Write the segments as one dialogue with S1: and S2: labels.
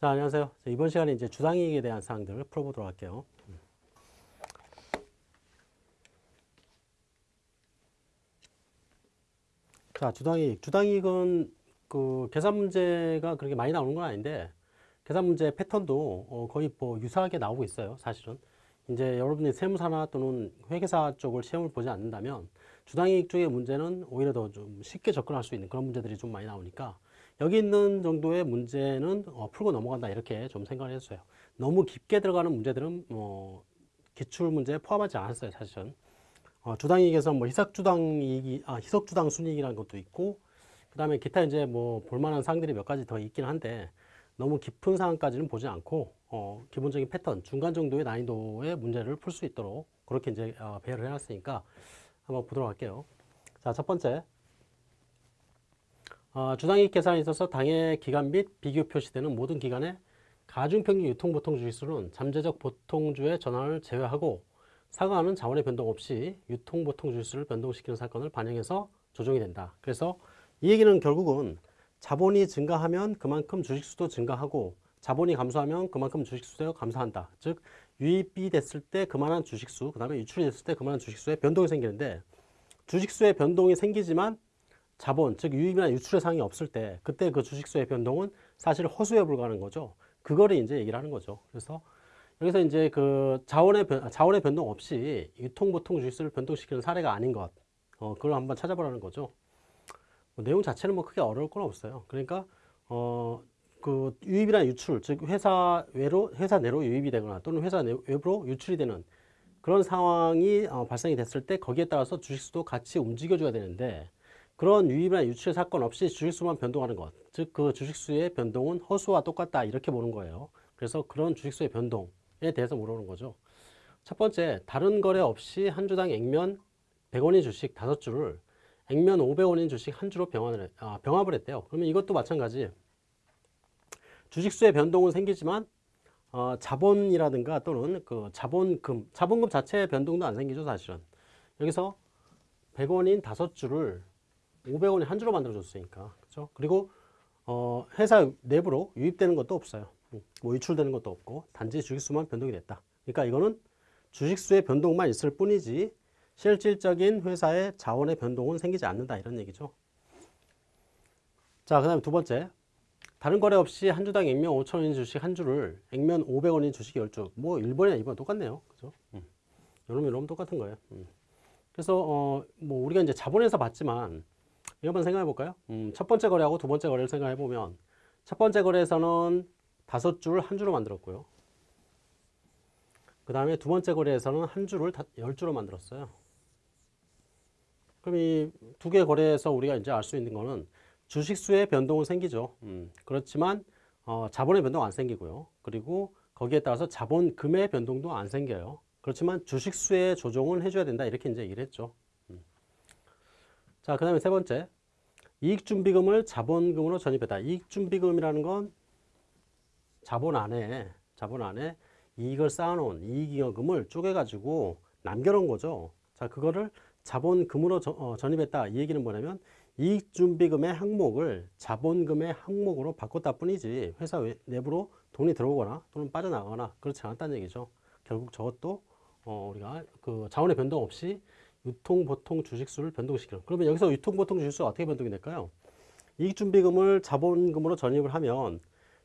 S1: 자, 안녕하세요. 자, 이번 시간에 이제 주당이익에 대한 사항들을 풀어보도록 할게요. 자, 주당이익. 주당이익은 그 계산 문제가 그렇게 많이 나오는 건 아닌데 계산 문제 패턴도 어, 거의 뭐 유사하게 나오고 있어요. 사실은. 이제 여러분이 세무사나 또는 회계사 쪽을 시험을 보지 않는다면 주당이익 쪽의 문제는 오히려 더 좀 쉽게 접근할 수 있는 그런 문제들이 좀 많이 나오니까 여기 있는 정도의 문제는 어, 풀고 넘어간다 이렇게 좀 생각을 해주세요. 너무 깊게 들어가는 문제들은 뭐 기출 문제에 포함하지 않았어요. 사실은. 어, 주당이익에서 뭐 희석주당이익이 아, 희석주당 순이익이라는 것도 있고 그 다음에 기타 이제 뭐 볼만한 사항들이 몇 가지 더 있긴 한데 너무 깊은 사항까지는 보지 않고 어, 기본적인 패턴 중간 정도의 난이도의 문제를 풀 수 있도록 그렇게 이제 어, 배열을 해놨으니까 한번 보도록 할게요. 자, 첫 번째. 어, 주당이익 계산에 있어서 당해 기간 및 비교 표시되는 모든 기간의 가중평균 유통보통 주식수는 잠재적 보통주의 전환을 제외하고 상하하는 자원의 변동 없이 유통보통 주식수를 변동시키는 사건을 반영해서 조정이 된다. 그래서 이 얘기는 결국은 자본이 증가하면 그만큼 주식수도 증가하고 자본이 감소하면 그만큼 주식수도 감소한다. 즉 유입이 됐을 때 그만한 주식수, 그 다음에 유출이 됐을 때 그만한 주식수의 변동이 생기는데 주식수의 변동이 생기지만 자본, 즉 유입이나 유출의 상황이 없을 때 그때 그 주식수의 변동은 사실 허수에 불과하는 거죠. 그거를 이제 얘기를 하는 거죠. 그래서 여기서 이제 그 자원의 변, 자원의 변동 없이 유통보통 주식수를 변동시키는 사례가 아닌 것, 어, 그걸 한번 찾아보라는 거죠. 뭐 내용 자체는 뭐 크게 어려울 건 없어요. 그러니까 어, 그 유입이나 유출, 즉 회사 외로 회사 내로 유입이 되거나 또는 회사 외부로 유출이 되는 그런 상황이 어, 발생이 됐을 때 거기에 따라서 주식수도 같이 움직여줘야 되는데 그런 유입이나 유출 사건 없이 주식수만 변동하는 것, 즉 그 주식수의 변동은 허수와 똑같다 이렇게 보는 거예요. 그래서 그런 주식수의 변동에 대해서 물어보는 거죠. 첫 번째, 다른 거래 없이 한 주당 액면 100원인 주식 다섯 주를 액면 500원인 주식 한 주로 병합을, 아, 병합을 했대요. 그러면 이것도 마찬가지. 주식수의 변동은 생기지만 어, 자본이라든가 또는 그 자본금, 자본금 자체의 변동도 안 생기죠, 사실은. 여기서 100원인 다섯 주를 500원이 한 주로 만들어 줬으니까. 그죠? 그리고 어, 회사 내부로 유입되는 것도 없어요. 뭐 유출되는 것도 없고 단지 주식수만 변동이 됐다. 그러니까 이거는 주식수의 변동만 있을 뿐이지 실질적인 회사의 자원의 변동은 생기지 않는다 이런 얘기죠. 자, 그 다음에 두 번째. 다른 거래 없이 한 주당 액면 5천원인 주식 한 주를 액면 500원인 주식 10주. 뭐 1번이나 2번 똑같네요. 그죠? 음. 여러분, 여러분 똑같은 거예요. 음. 그래서 어, 뭐 우리가 이제 자본에서 봤지만 한번 생각해 볼까요? 음, 첫 번째 거래하고 두 번째 거래를 생각해 보면 첫 번째 거래에서는 다섯 줄한 주로 만들었고요. 그 다음에 두 번째 거래에서는 한 주를 다, 열 주로 만들었어요. 그럼 이 두 개 거래에서 우리가 이제 알 수 있는 거는 주식수의 변동은 생기죠. 음, 그렇지만 어, 자본의 변동 안 생기고요. 그리고 거기에 따라서 자본금의 변동도 안 생겨요. 그렇지만 주식수의 조정은 해줘야 된다. 이렇게 이제 얘기를 했죠. 음. 자, 그 다음에 세 번째. 이익준비금을 자본금으로 전입했다. 이익준비금이라는 건 자본 안에, 자본 안에 이익을 쌓아놓은 이익잉여금을 쪼개가지고 남겨놓은 거죠. 자, 그거를 자본금으로 저, 어, 전입했다. 이 얘기는 뭐냐면 이익준비금의 항목을 자본금의 항목으로 바꿨다 뿐이지 회사 내부로 돈이 들어오거나 또는 빠져나가거나 그렇지 않았다는 얘기죠. 결국 저것도 어, 우리가 그 자원의 변동 없이 유통 보통 주식수를 변동시키는 그러면 여기서 유통 보통 주식수가 어떻게 변동이 될까요? 이익준비금을 자본금으로 전입을 하면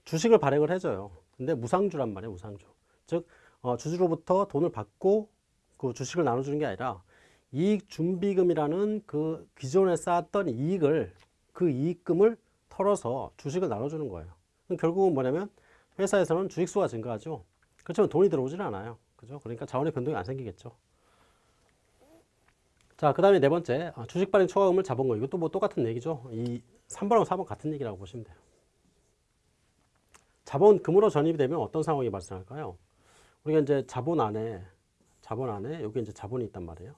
S1: 주식을 발행을 해줘요. 근데 무상주란 말이에요. 무상주. 즉 어, 주주로부터 돈을 받고 그 주식을 나눠주는 게 아니라 이익준비금이라는 그 기존에 쌓았던 이익을 그 이익금을 털어서 주식을 나눠주는 거예요. 결국은 뭐냐면 회사에서는 주식수가 증가하죠. 그렇지만 돈이 들어오지는 않아요. 그죠? 그러니까 자원의 변동이 안 생기겠죠. 자, 그 다음에 네 번째, 아, 주식 발행 초과금을 잡은 거. 이것도 뭐 똑같은 얘기죠. 이 3번하고 4번 같은 얘기라고 보시면 돼요. 자본금으로 전입이 되면 어떤 상황이 발생할까요? 우리가 이제 자본 안에, 자본 안에, 여기 이제 자본이 있단 말이에요.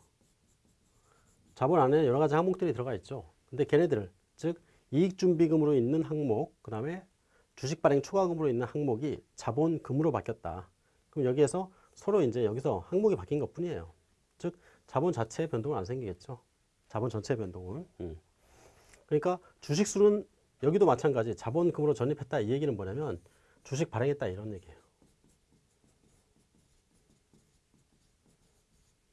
S1: 자본 안에 여러 가지 항목들이 들어가 있죠. 근데 걔네들, 즉 이익준비금으로 있는 항목, 그 다음에 주식 발행 초과금으로 있는 항목이 자본금으로 바뀌었다. 그럼 여기에서 서로 이제 여기서 항목이 바뀐 것 뿐이에요. 즉 자본 자체의 변동은 안 생기겠죠. 자본 전체의 변동은. 음. 그러니까 주식 수는 여기도 마찬가지 자본금으로 전입했다 이 얘기는 뭐냐면 주식 발행했다 이런 얘기예요.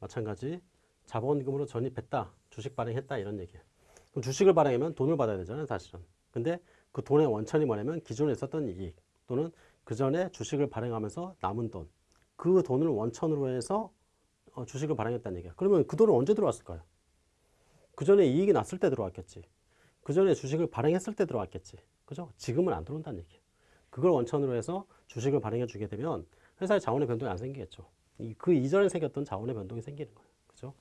S1: 마찬가지 자본금으로 전입했다, 주식 발행했다 이런 얘기예요. 그럼 주식을 발행하면 돈을 받아야 되잖아요, 사실은. 근데 그 돈의 원천이 뭐냐면 기존에 있었던 이익 또는 그 전에 주식을 발행하면서 남은 돈, 그 돈을 원천으로 해서 어, 주식을 발행했다는 얘기야. 그러면 그 돈은 언제 들어왔을까요? 그 전에 이익이 났을 때 들어왔겠지. 그 전에 주식을 발행했을 때 들어왔겠지. 그죠? 지금은 안 들어온다는 얘기야. 그걸 원천으로 해서 주식을 발행해 주게 되면 회사의 자원의 변동이 안 생기겠죠. 이- 그 이전에 생겼던 자원의 변동이 생기는 거예요. 그죠?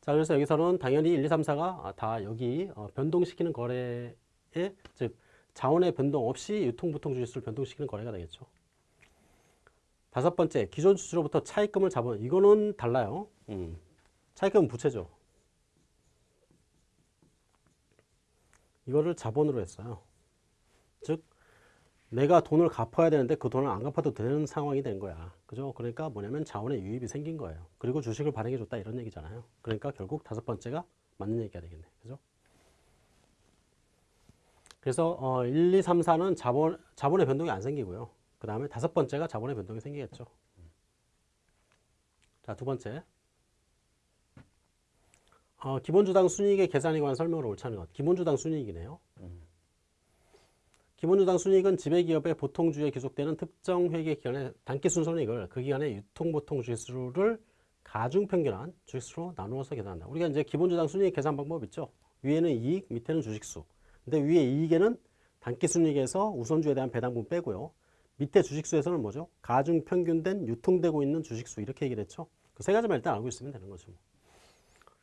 S1: 자, 그래서 여기서는 당연히 1, 2, 3, 4가 다 여기 어, 변동시키는 거래에 즉 자원의 변동 없이 유통보통 주식수를 변동시키는 거래가 되겠죠. 다섯 번째, 기존 주주로부터 차입금을 잡은 이거는 달라요. 음. 차입금은 부채죠. 이거를 자본으로 했어요. 즉 내가 돈을 갚아야 되는데 그 돈을 안 갚아도 되는 상황이 된 거야. 그죠? 그러니까 뭐냐면 자원의 유입이 생긴 거예요. 그리고 주식을 발행해 줬다 이런 얘기잖아요. 그러니까 결국 다섯 번째가 맞는 얘기가 되겠네. 그죠? 그래서 어, 1, 2, 3, 4는 자본, 자본의 변동이 안 생기고요. 그 다음에 다섯 번째가 자본의 변동이 생기겠죠. 자, 두 번째. 어, 기본주당 순이익의 계산에 관한 설명을 옳지 않은 것. 기본주당 순이익이네요. 기본주당 순이익은 지배기업의 보통주에 기속되는 특정 회계 기간의 단기순손익을 그 기간의 유통보통 주식수를 가중평균한 주식수로 나누어서 계산한다. 우리가 이제 기본주당 순이익 계산 방법 있죠. 위에는 이익, 밑에는 주식수. 근데 위에 이익에는 단기순이익에서 우선주에 대한 배당분 빼고요. 밑에 주식수에서는 뭐죠? 가중 평균된 유통되고 있는 주식수 이렇게 얘기를 했죠. 그 세 가지만 일단 알고 있으면 되는 거죠. 뭐.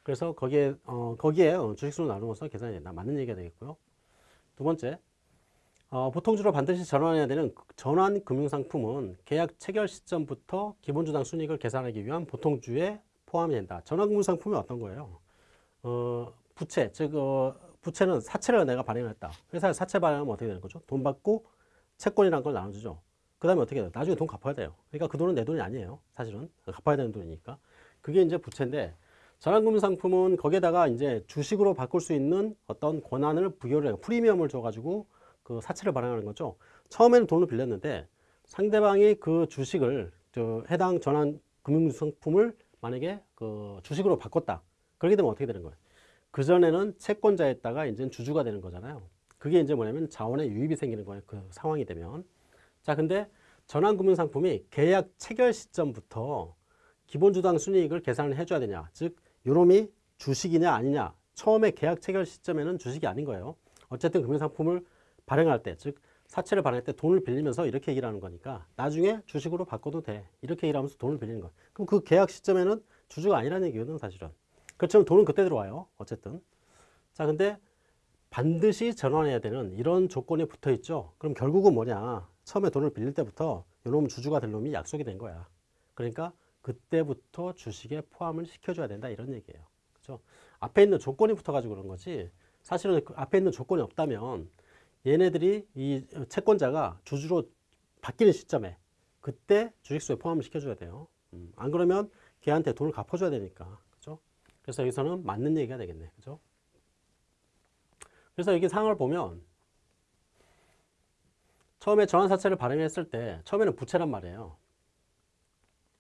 S1: 그래서 거기에 어, 거기에 어, 주식수로 나누어서 계산이 된다. 맞는 얘기가 되겠고요. 두 번째, 어, 보통주로 반드시 전환해야 되는 전환 금융상품은 계약 체결 시점부터 기본주당 순이익을 계산하기 위한 보통주에 포함이 된다. 전환 금융상품이 어떤 거예요? 어, 부채, 즉 어, 부채는 사채를 내가 발행했다. 회사에 사채 발행하면 어떻게 되는 거죠? 돈 받고 채권이라는 걸 나눠주죠. 그 다음에 어떻게 돼요? 나중에 돈 갚아야 돼요. 그러니까 그 돈은 내 돈이 아니에요. 사실은 갚아야 되는 돈이니까. 그게 이제 부채인데 전환금융 상품은 거기에다가 이제 주식으로 바꿀 수 있는 어떤 권한을 부여를 해요. 프리미엄을 줘가지고 그 사채를 발행하는 거죠. 처음에는 돈을 빌렸는데 상대방이 그 주식을 저 해당 전환 금융상품을 만약에 그 주식으로 바꿨다. 그렇게 되면 어떻게 되는 거예요? 그 전에는 채권자였다가 이제 주주가 되는 거잖아요. 그게 이제 뭐냐면 자원의 유입이 생기는 거예요. 그 상황이 되면. 자, 근데 전환금융 상품이 계약 체결 시점부터 기본주당 순이익을 계산을 해줘야 되냐. 즉, 요놈이 주식이냐 아니냐. 처음에 계약 체결 시점에는 주식이 아닌 거예요. 어쨌든 금융상품을 발행할 때, 즉 사채를 발행할 때 돈을 빌리면서 이렇게 얘기를 하는 거니까 나중에 주식으로 바꿔도 돼. 이렇게 얘기를 하면서 돈을 빌리는 거예요. 그럼 그 계약 시점에는 주주가 아니라는 얘기거든, 사실은. 그렇지만 돈은 그때 들어와요. 어쨌든. 자, 근데 반드시 전환해야 되는 이런 조건이 붙어 있죠. 그럼 결국은 뭐냐. 처음에 돈을 빌릴 때부터 요놈 주주가 될 놈이 약속이 된 거야. 그러니까 그때부터 주식에 포함을 시켜줘야 된다 이런 얘기예요. 그죠? 앞에 있는 조건이 붙어 가지고 그런 거지. 사실은 그 앞에 있는 조건이 없다면 얘네들이 이 채권자가 주주로 바뀌는 시점에 그때 주식수에 포함을 시켜줘야 돼요. 음, 안 그러면 걔한테 돈을 갚아줘야 되니까. 그죠? 그래서 여기서는 맞는 얘기가 되겠네. 그죠? 그래서 여기 상황을 보면 처음에 전환사채를 발행했을 때 처음에는 부채란 말이에요.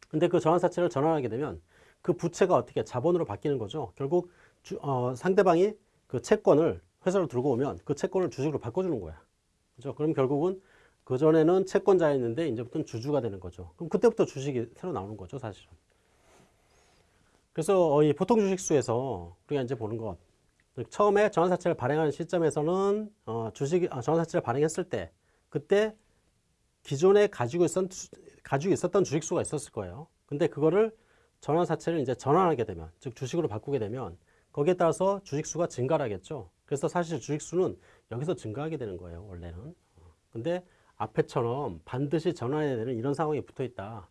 S1: 근데 그 전환사채를 전환하게 되면 그 부채가 어떻게 자본으로 바뀌는 거죠. 결국 주, 어, 상대방이 그 채권을 회사로 들고 오면 그 채권을 주식으로 바꿔주는 거야. 그죠? 그럼 결국은 그 전에는 채권자였는데 이제부터는 주주가 되는 거죠. 그럼 그때부터 주식이 새로 나오는 거죠, 사실은. 그래서 어, 이 보통 주식수에서 우리가 이제 보는 것 처음에 전환사채를 발행하는 시점에서는 어, 주식 아, 전환사채를 발행했을 때 그때 기존에 가지고 있었던 가지고 있었던 주식수가 있었을 거예요. 근데 그거를 전환사채를 이제 전환하게 되면 즉 주식으로 바꾸게 되면 거기에 따라서 주식수가 증가를 하겠죠. 그래서 사실 주식수는 여기서 증가하게 되는 거예요, 원래는. 근데 앞에처럼 반드시 전환해야 되는 이런 상황이 붙어 있다.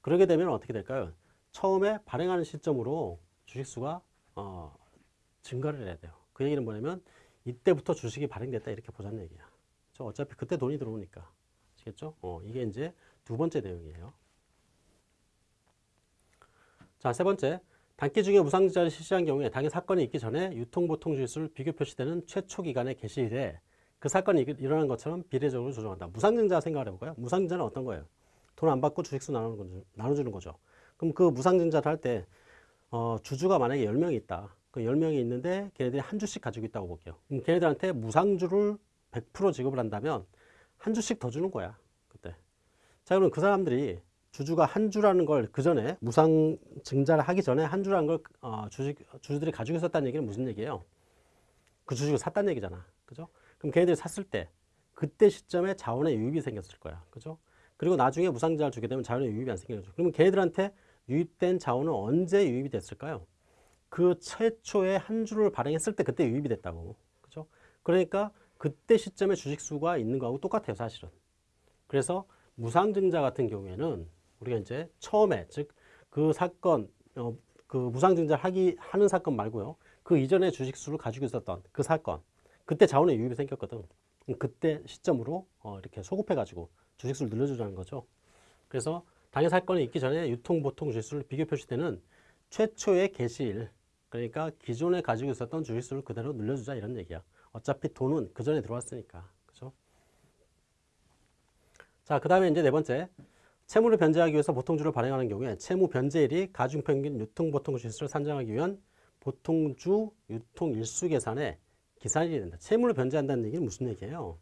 S1: 그러게 되면 어떻게 될까요? 처음에 발행하는 시점으로 주식수가 어, 증가를 해야 돼요. 그 얘기는 뭐냐면 이때부터 주식이 발행됐다 이렇게 보자는 얘기야. 저 어차피 그때 돈이 들어오니까. 아시겠죠? 어, 이게 이제 두 번째 내용이에요. 자, 세 번째. 단기 중에 무상증자를 실시한 경우에 당해 사건이 있기 전에 유통보통주식수를 비교 표시되는 최초 기간에 게시돼 그 사건이 일- 일어난 것처럼 비례적으로 조정한다. 무상증자 생각을 해볼까요? 무상증자는 어떤 거예요? 돈 안 받고 주식수 나누는 거죠. 나눠주는 거죠. 그럼 그 무상증자를 할 때 어, 주주가 만약에 10명이 있다. 그 10명이 있는데 걔네들이 한 주씩 가지고 있다고 볼게요. 걔네들한테 무상주를 100% 지급을 한다면 한 주씩 더 주는 거야. 그때. 자, 그럼 그 사람들이 주주가 한 주라는 걸 그 전에 무상 증자를 하기 전에 한 주라는 걸 어, 주식 주주들이 가지고 있었다는 얘기는 무슨 얘기예요? 그 주식을 샀다는 얘기잖아. 그죠? 그럼 걔네들이 샀을 때 그때 시점에 자원의 유입이 생겼을 거야. 그죠? 그리고 나중에 무상자를 주게 되면 자원의 유입이 안 거죠. 그러면 걔네들한테 유입된 자원은 언제 유입이 됐을까요? 그 최초에 한 주를 발행했을 때 그때 유입이 됐다고. 그죠? 그러니까 그때 시점에 주식 수가 있는 거하고 똑같아요, 사실은. 그래서 무상증자 같은 경우에는 우리가 이제 처음에 즉 그 사건 어, 그 무상증자를 하기 하는 사건 말고요. 그 이전에 주식 수를 가지고 있었던 그 사건 그때 자원의 유입이 생겼거든. 그때 시점으로 어, 이렇게 소급해 가지고 주식 수를 늘려주자는 거죠. 그래서 당해 사건이 있기 전에 유통 보통 주식 수를 비교 표시되는 최초의 개시일 그러니까 기존에 가지고 있었던 주식 수를 그대로 늘려주자 이런 얘기야. 어차피 돈은 그 전에 들어왔으니까. 그죠? 자, 그 다음에 이제 네 번째. 채무를 변제하기 위해서 보통주를 발행하는 경우에 채무 변제일이 가중평균 유통보통 주식수를 산정하기 위한 보통주 유통일수 계산의 기산일이 된다. 채무를 변제한다는 얘기는 무슨 얘기예요?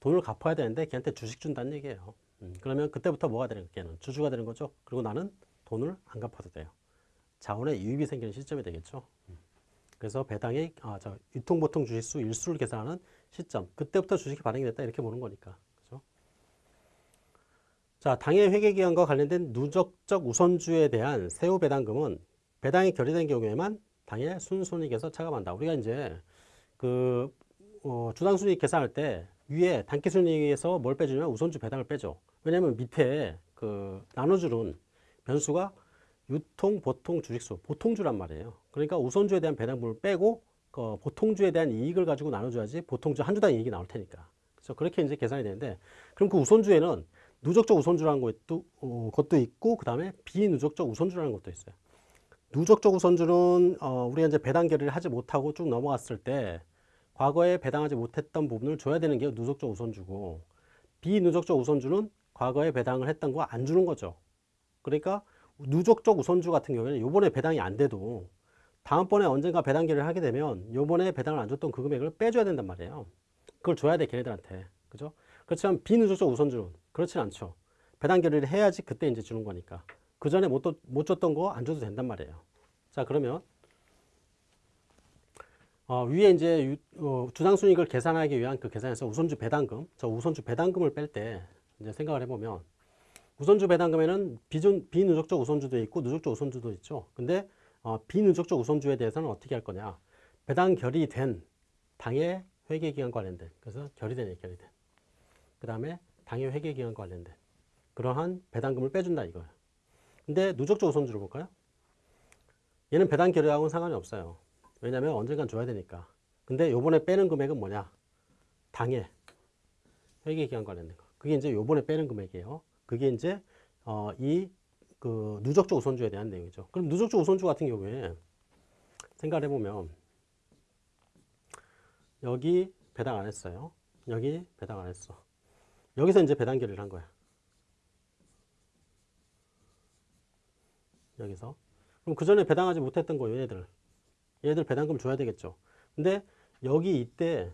S1: 돈을 갚아야 되는데 걔한테 주식 준다는 얘기예요. 음, 그러면 그때부터 뭐가 되는? 걔는 주주가 되는 거죠. 그리고 나는 돈을 안 갚아도 돼요. 자원의 유입이 생기는 시점이 되겠죠. 음. 그래서 배당의 아, 저 유통보통 주식수 일수를 계산하는 시점 그때부터 주식이 발행이 됐다 이렇게 보는 거니까 그죠? 자 당해 회계기간과 관련된 누적적 우선주에 대한 세후 배당금은 배당이 결의된 경우에만 당해 순손익에서 차감한다. 우리가 이제 그 어, 주당순이익 계산할 때 위에 단기순이익에서 뭘 빼주냐면 우선주 배당을 빼죠. 왜냐하면 밑에 그 나눠주는 변수가 유통, 보통, 주식수, 보통주란 말이에요. 그러니까 우선주에 대한 배당분을 빼고 그 보통주에 대한 이익을 가지고 나눠줘야지 보통주 한 주당 이익이 나올 테니까. 그래서 그렇게 이제 계산이 되는데 그럼 그 우선주에는 누적적 우선주라는 것도, 어, 것도 있고 그 다음에 비누적적 우선주라는 것도 있어요. 누적적 우선주는 어, 우리가 이제 배당 결의를 하지 못하고 쭉 넘어갔을 때 과거에 배당하지 못했던 부분을 줘야 되는 게 누적적 우선주고 비누적적 우선주는 과거에 배당을 했던 거 안 주는 거죠. 그러니까 누적적 우선주 같은 경우에는 요번에 배당이 안 돼도 다음번에 언젠가 배당 결의를 하게 되면 요번에 배당을 안 줬던 그 금액을 빼줘야 된단 말이에요. 그걸 줘야 돼 걔네들한테. 그죠? 그렇지만 비누적적 우선주는 그렇진 않죠. 배당 결의를 해야지 그때 이제 주는 거니까. 그 전에 못, 못 줬던 거 안 줘도 된단 말이에요. 자 그러면 어, 위에 이제 유, 어, 주당순이익을 계산하기 위한 그 계산에서 우선주 배당금, 저 우선주 배당금을 뺄 때 이제 생각을 해보면 우선주 배당금에는 비준, 비누적적 우선주도 있고 누적적 우선주도 있죠. 근데 어, 비누적적 우선주에 대해서는 어떻게 할 거냐? 배당 결의된 당해 회계기간 관련된 그래서 결의된 결의된 그 다음에 당해 회계기간 관련된 그러한 배당금을 빼준다 이거예요. 근데 누적적 우선주를 볼까요? 얘는 배당 결의하고는 상관이 없어요. 왜냐면 언젠간 줘야 되니까. 근데 요번에 빼는 금액은 뭐냐? 당해 회계기간 관련된 거. 그게 이제 요번에 빼는 금액이에요. 그게 이제 어, 이 그 누적적 우선주에 대한 내용이죠. 그럼 누적적 우선주 같은 경우에 생각을 해보면 여기 배당 안 했어요. 여기 배당 안 했어. 여기서 이제 배당 결의를 한 거야. 여기서. 그럼 그 전에 배당하지 못했던 거 얘네들. 얘네들 배당금 줘야 되겠죠. 근데 여기 이때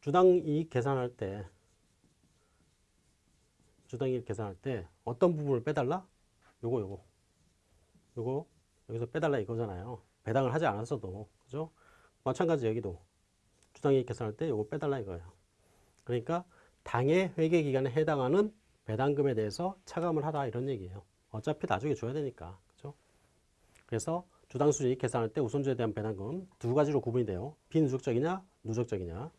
S1: 주당 이익 계산할 때 주당 이익 계산할 때 어떤 부분을 빼달라? 요거 요거. 요거 여기서 빼달라 이거잖아요. 배당을 하지 않았어도. 그죠? 마찬가지 여기도 주당 이익 계산할 때 요거 빼달라 이거예요. 그러니까 당의 회계 기간에 해당하는 배당금에 대해서 차감을 하라 이런 얘기예요. 어차피 나중에 줘야 되니까. 그죠? 그래서 주당 수익 계산할 때 우선주에 대한 배당금 두 가지로 구분이 돼요. 비누적적이냐, 누적적이냐.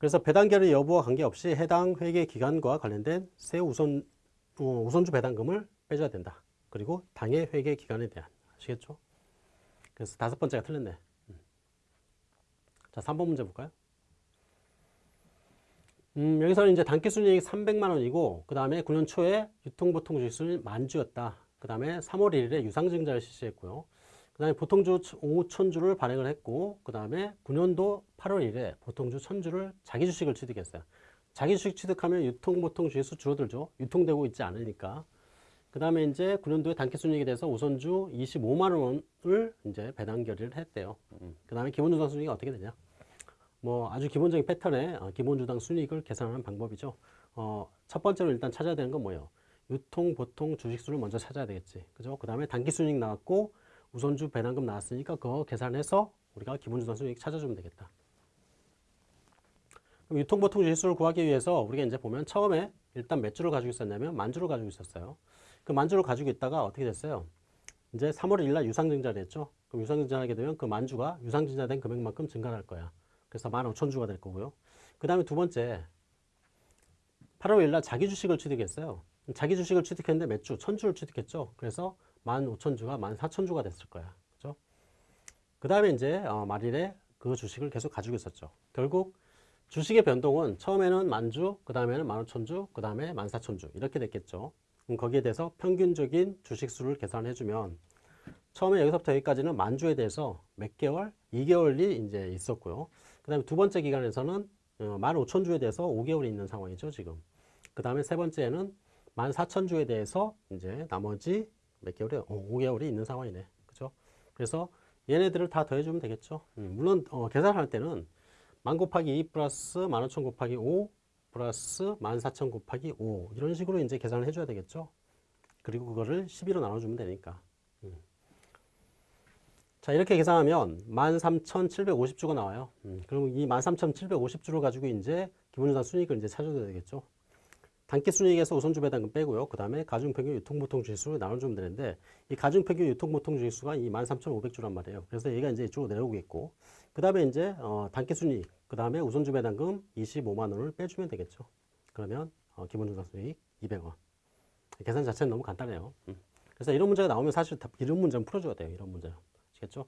S1: 그래서 배당 결의 여부와 관계없이 해당 회계 기간과 관련된 세 우선 어, 우선주 배당금을 빼줘야 된다. 그리고 당해 회계 기간에 대한 아시겠죠? 그래서 다섯 번째가 틀렸네. 음. 자, 3번 문제 볼까요? 음, 여기서는 이제 단기 순이익 300만 원이고 그 다음에 9년 초에 유통보통 주식수는 만주였다. 그 다음에 3월 1일에 유상증자를 실시했고요. 그 그다음에 보통주 5천주를 발행을 했고 그 다음에 9년도 8월 1일에 보통주 1000주를 자기 주식을 취득했어요. 자기 주식 취득하면 유통보통 주식수 줄어들죠. 유통되고 있지 않으니까. 그 다음에 이제 9년도에 단기순이익에 대해서 우선주 25만 원을 이제 배당 결의를 했대요. 그 다음에 기본주당 순이익이 어떻게 되냐? 뭐 아주 기본적인 패턴의 어, 기본주당 순이익을 계산하는 방법이죠. 어, 첫 번째로 일단 찾아야 되는 건 뭐예요? 유통 보통 주식수를 먼저 찾아야 되겠지. 그죠? 그 다음에 단기순이익 나왔고 우선주 배당금 나왔으니까 그거 계산해서 우리가 순이익 찾아주면 되겠다. 그럼 유통보통 지수를 구하기 위해서 우리가 이제 보면 처음에 일단 몇 주를 가지고 있었냐면 만 주를 가지고 있었어요. 그 만 주를 가지고 있다가 어떻게 됐어요? 이제 3월 1일 날 유상증자를 했죠. 그럼 유상증자하게 되면 그 만 주가 유상증자된 금액만큼 증가할 를 거야. 그래서 15,000주가 될 거고요. 그 다음에 두 번째 8월 1일 날 자기 주식을 취득했어요. 자기 주식을 취득했는데 몇 주? 1000주를 취득했죠. 그래서 15,000주가 14,000주가 됐을 거야. 그죠? 그 다음에 이제 어, 말일에 그 주식을 계속 가지고 있었죠. 결국 주식의 변동은 처음에는 만주, 그 다음에는 15,000주, 그 다음에 14,000주 이렇게 됐겠죠. 그럼 거기에 대해서 평균적인 주식수를 계산해주면 처음에 여기서부터 여기까지는 만주에 대해서 몇 개월? 2개월이 이제 있었고요. 그 다음에 두 번째 기간에서는 15,000주에 대해서 5개월이 있는 상황이죠, 지금. 그 다음에 세 번째는 14,000주에 대해서 이제 나머지 몇 개월이? 어, 5개월이 있는 상황이네. 그죠? 그래서 얘네들을 다 더해주면 되겠죠. 음, 물론, 어, 계산할 때는 만 곱하기 2 플러스 15,000 곱하기 5 플러스 14,000 곱하기 5 이런 식으로 이제 계산을 해줘야 되겠죠. 그리고 그거를 12로 나눠주면 되니까. 음. 자 이렇게 계산하면 13,750주가 나와요. 음, 그럼 이 13,750주를 가지고 이제 기본유산 순이익을 이제 찾아야 되겠죠. 단기 순이익에서 우선주 배당금 빼고요. 그 다음에 가중평균 유통보통 주식수를 나눠 주면 되는데 이 가중평균 유통보통 주식수가 이 13,500주란 말이에요. 그래서 얘가 이제 이쪽으로 내려오겠고 그 다음에 이제 어, 단기 순이익 그 다음에 우선주 배당금 25만 원을 빼주면 되겠죠. 그러면 어, 기본유산 수익 200원. 계산 자체는 너무 간단해요. 음. 그래서 이런 문제가 나오면 사실 다 이런 문제는 풀어줘야 돼요. 이런 문제. 아시겠죠?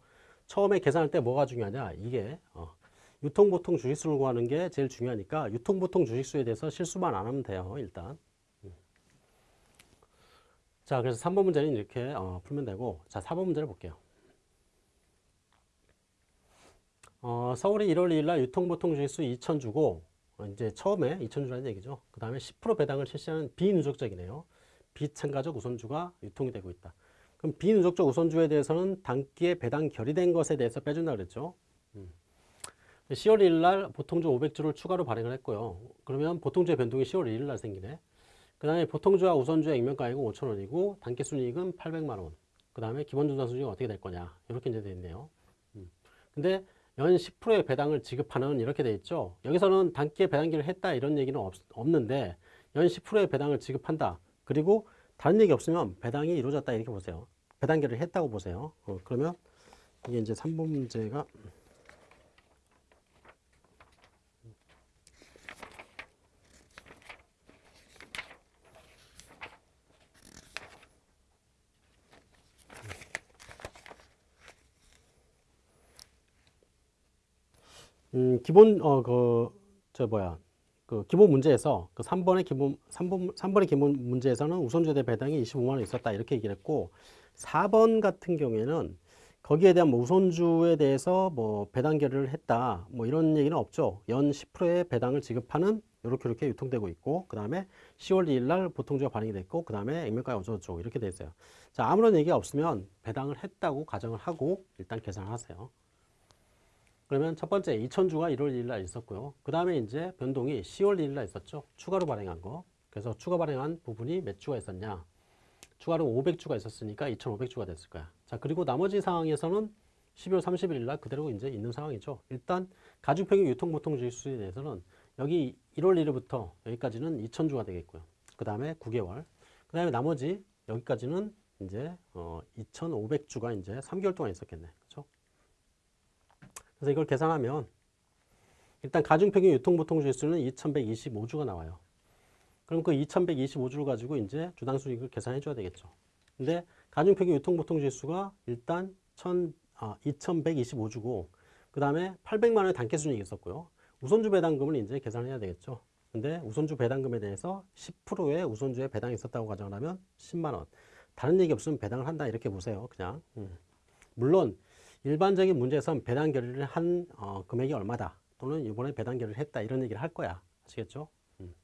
S1: 처음에 계산할 때 뭐가 중요하냐? 이게 어, 유통보통 주식수를 구하는 게 제일 중요하니까 유통보통 주식수에 대해서 실수만 안 하면 돼요. 일단. 음. 자, 그래서 3번 문제는 이렇게 어, 풀면 되고 자, 4번 문제를 볼게요. 어, 서울이 1월 2일 날 유통보통 주식수 2,000주고 어, 이제 처음에 2,000주라는 얘기죠. 그 다음에 10% 배당을 실시하는 비누적적이네요. 비참가적 우선주가 유통이 되고 있다. 그럼 비누적적 우선주에 대해서는 단기에 배당 결의된 것에 대해서 빼준다 그랬죠. 음. 10월 1일 날 보통주 500주를 추가로 발행을 했고요. 그러면 보통주의 변동이 10월 1일 날 생기네. 그 다음에 보통주와 우선주의 액면가액은 5천원이고 단기순이익은 800만원. 그 다음에 기본주당 수익은 어떻게 될 거냐. 이렇게 이제 되어 있네요. 음. 근데 연 10%의 배당을 지급하는 이렇게 돼 있죠. 여기서는 단기에 배당기를 했다 이런 얘기는 없, 없는데 연 10%의 배당을 지급한다. 그리고 다른 얘기 없으면 배당이 이루어졌다 이렇게 보세요. 배당기를 했다고 보세요. 어, 그러면 이게 이제 3번 문제가 음, 기본 어 그 저 뭐야 그 기본 문제에서 그 3번의 기본 3번 3번의 기본 문제에서는 우선주에 대한 배당이 25만 원 있었다 이렇게 얘기를 했고 4번 같은 경우에는 거기에 대한 뭐 우선주에 대해서 뭐 배당 결의를 했다 뭐 이런 얘기는 없죠. 연 10%의 배당을 지급하는 이렇게 이렇게 유통되고 있고 그 다음에 10월 2일 날 보통주가 발행이 됐고 그 다음에 액면가가 어쩌고저쩌고 이렇게 돼 있어요. 자 아무런 얘기가 없으면 배당을 했다고 가정을 하고 일단 계산을 하세요. 그러면 첫 번째 2천주가 1월 1일 날 있었고요. 그 다음에 이제 변동이 10월 1일 날 있었죠. 추가로 발행한 거. 그래서 추가 발행한 부분이 몇 주가 있었냐. 추가로 500주가 있었으니까 2,500주가 됐을 거야. 자, 그리고 나머지 상황에서는 12월 31일 날 그대로 이제 있는 상황이죠. 일단 가중평균 유통보통 주식수에 대해서는 여기 1월 1일부터 여기까지는 2,000주가 되겠고요. 그 다음에 9개월. 그 다음에 나머지 여기까지는 이제 어 2,500주가 이제 3개월 동안 있었겠네. 그래서 이걸 계산하면 일단 가중평균 유통보통 주식수는 2125주가 나와요. 그럼 그 2125주를 가지고 이제 주당 수익을 계산해 줘야 되겠죠. 근데 가중평균 유통보통 지수가 일단 1 아, 2125주고 그 다음에 800만 원의 단계 순이익이 있었고요. 우선주 배당금을 이제 계산해야 되겠죠. 근데 우선주 배당금에 대해서 10%의 우선주에 배당이 있었다고 가정을 하면 10만 원. 다른 얘기 없으면 배당을 한다 이렇게 보세요. 그냥. 음. 물론 일반적인 문제에선 배당 결의를 한 어, 금액이 얼마다 또는 이번에 배당 결의를 했다 이런 얘기를 할 거야. 아시겠죠? 음.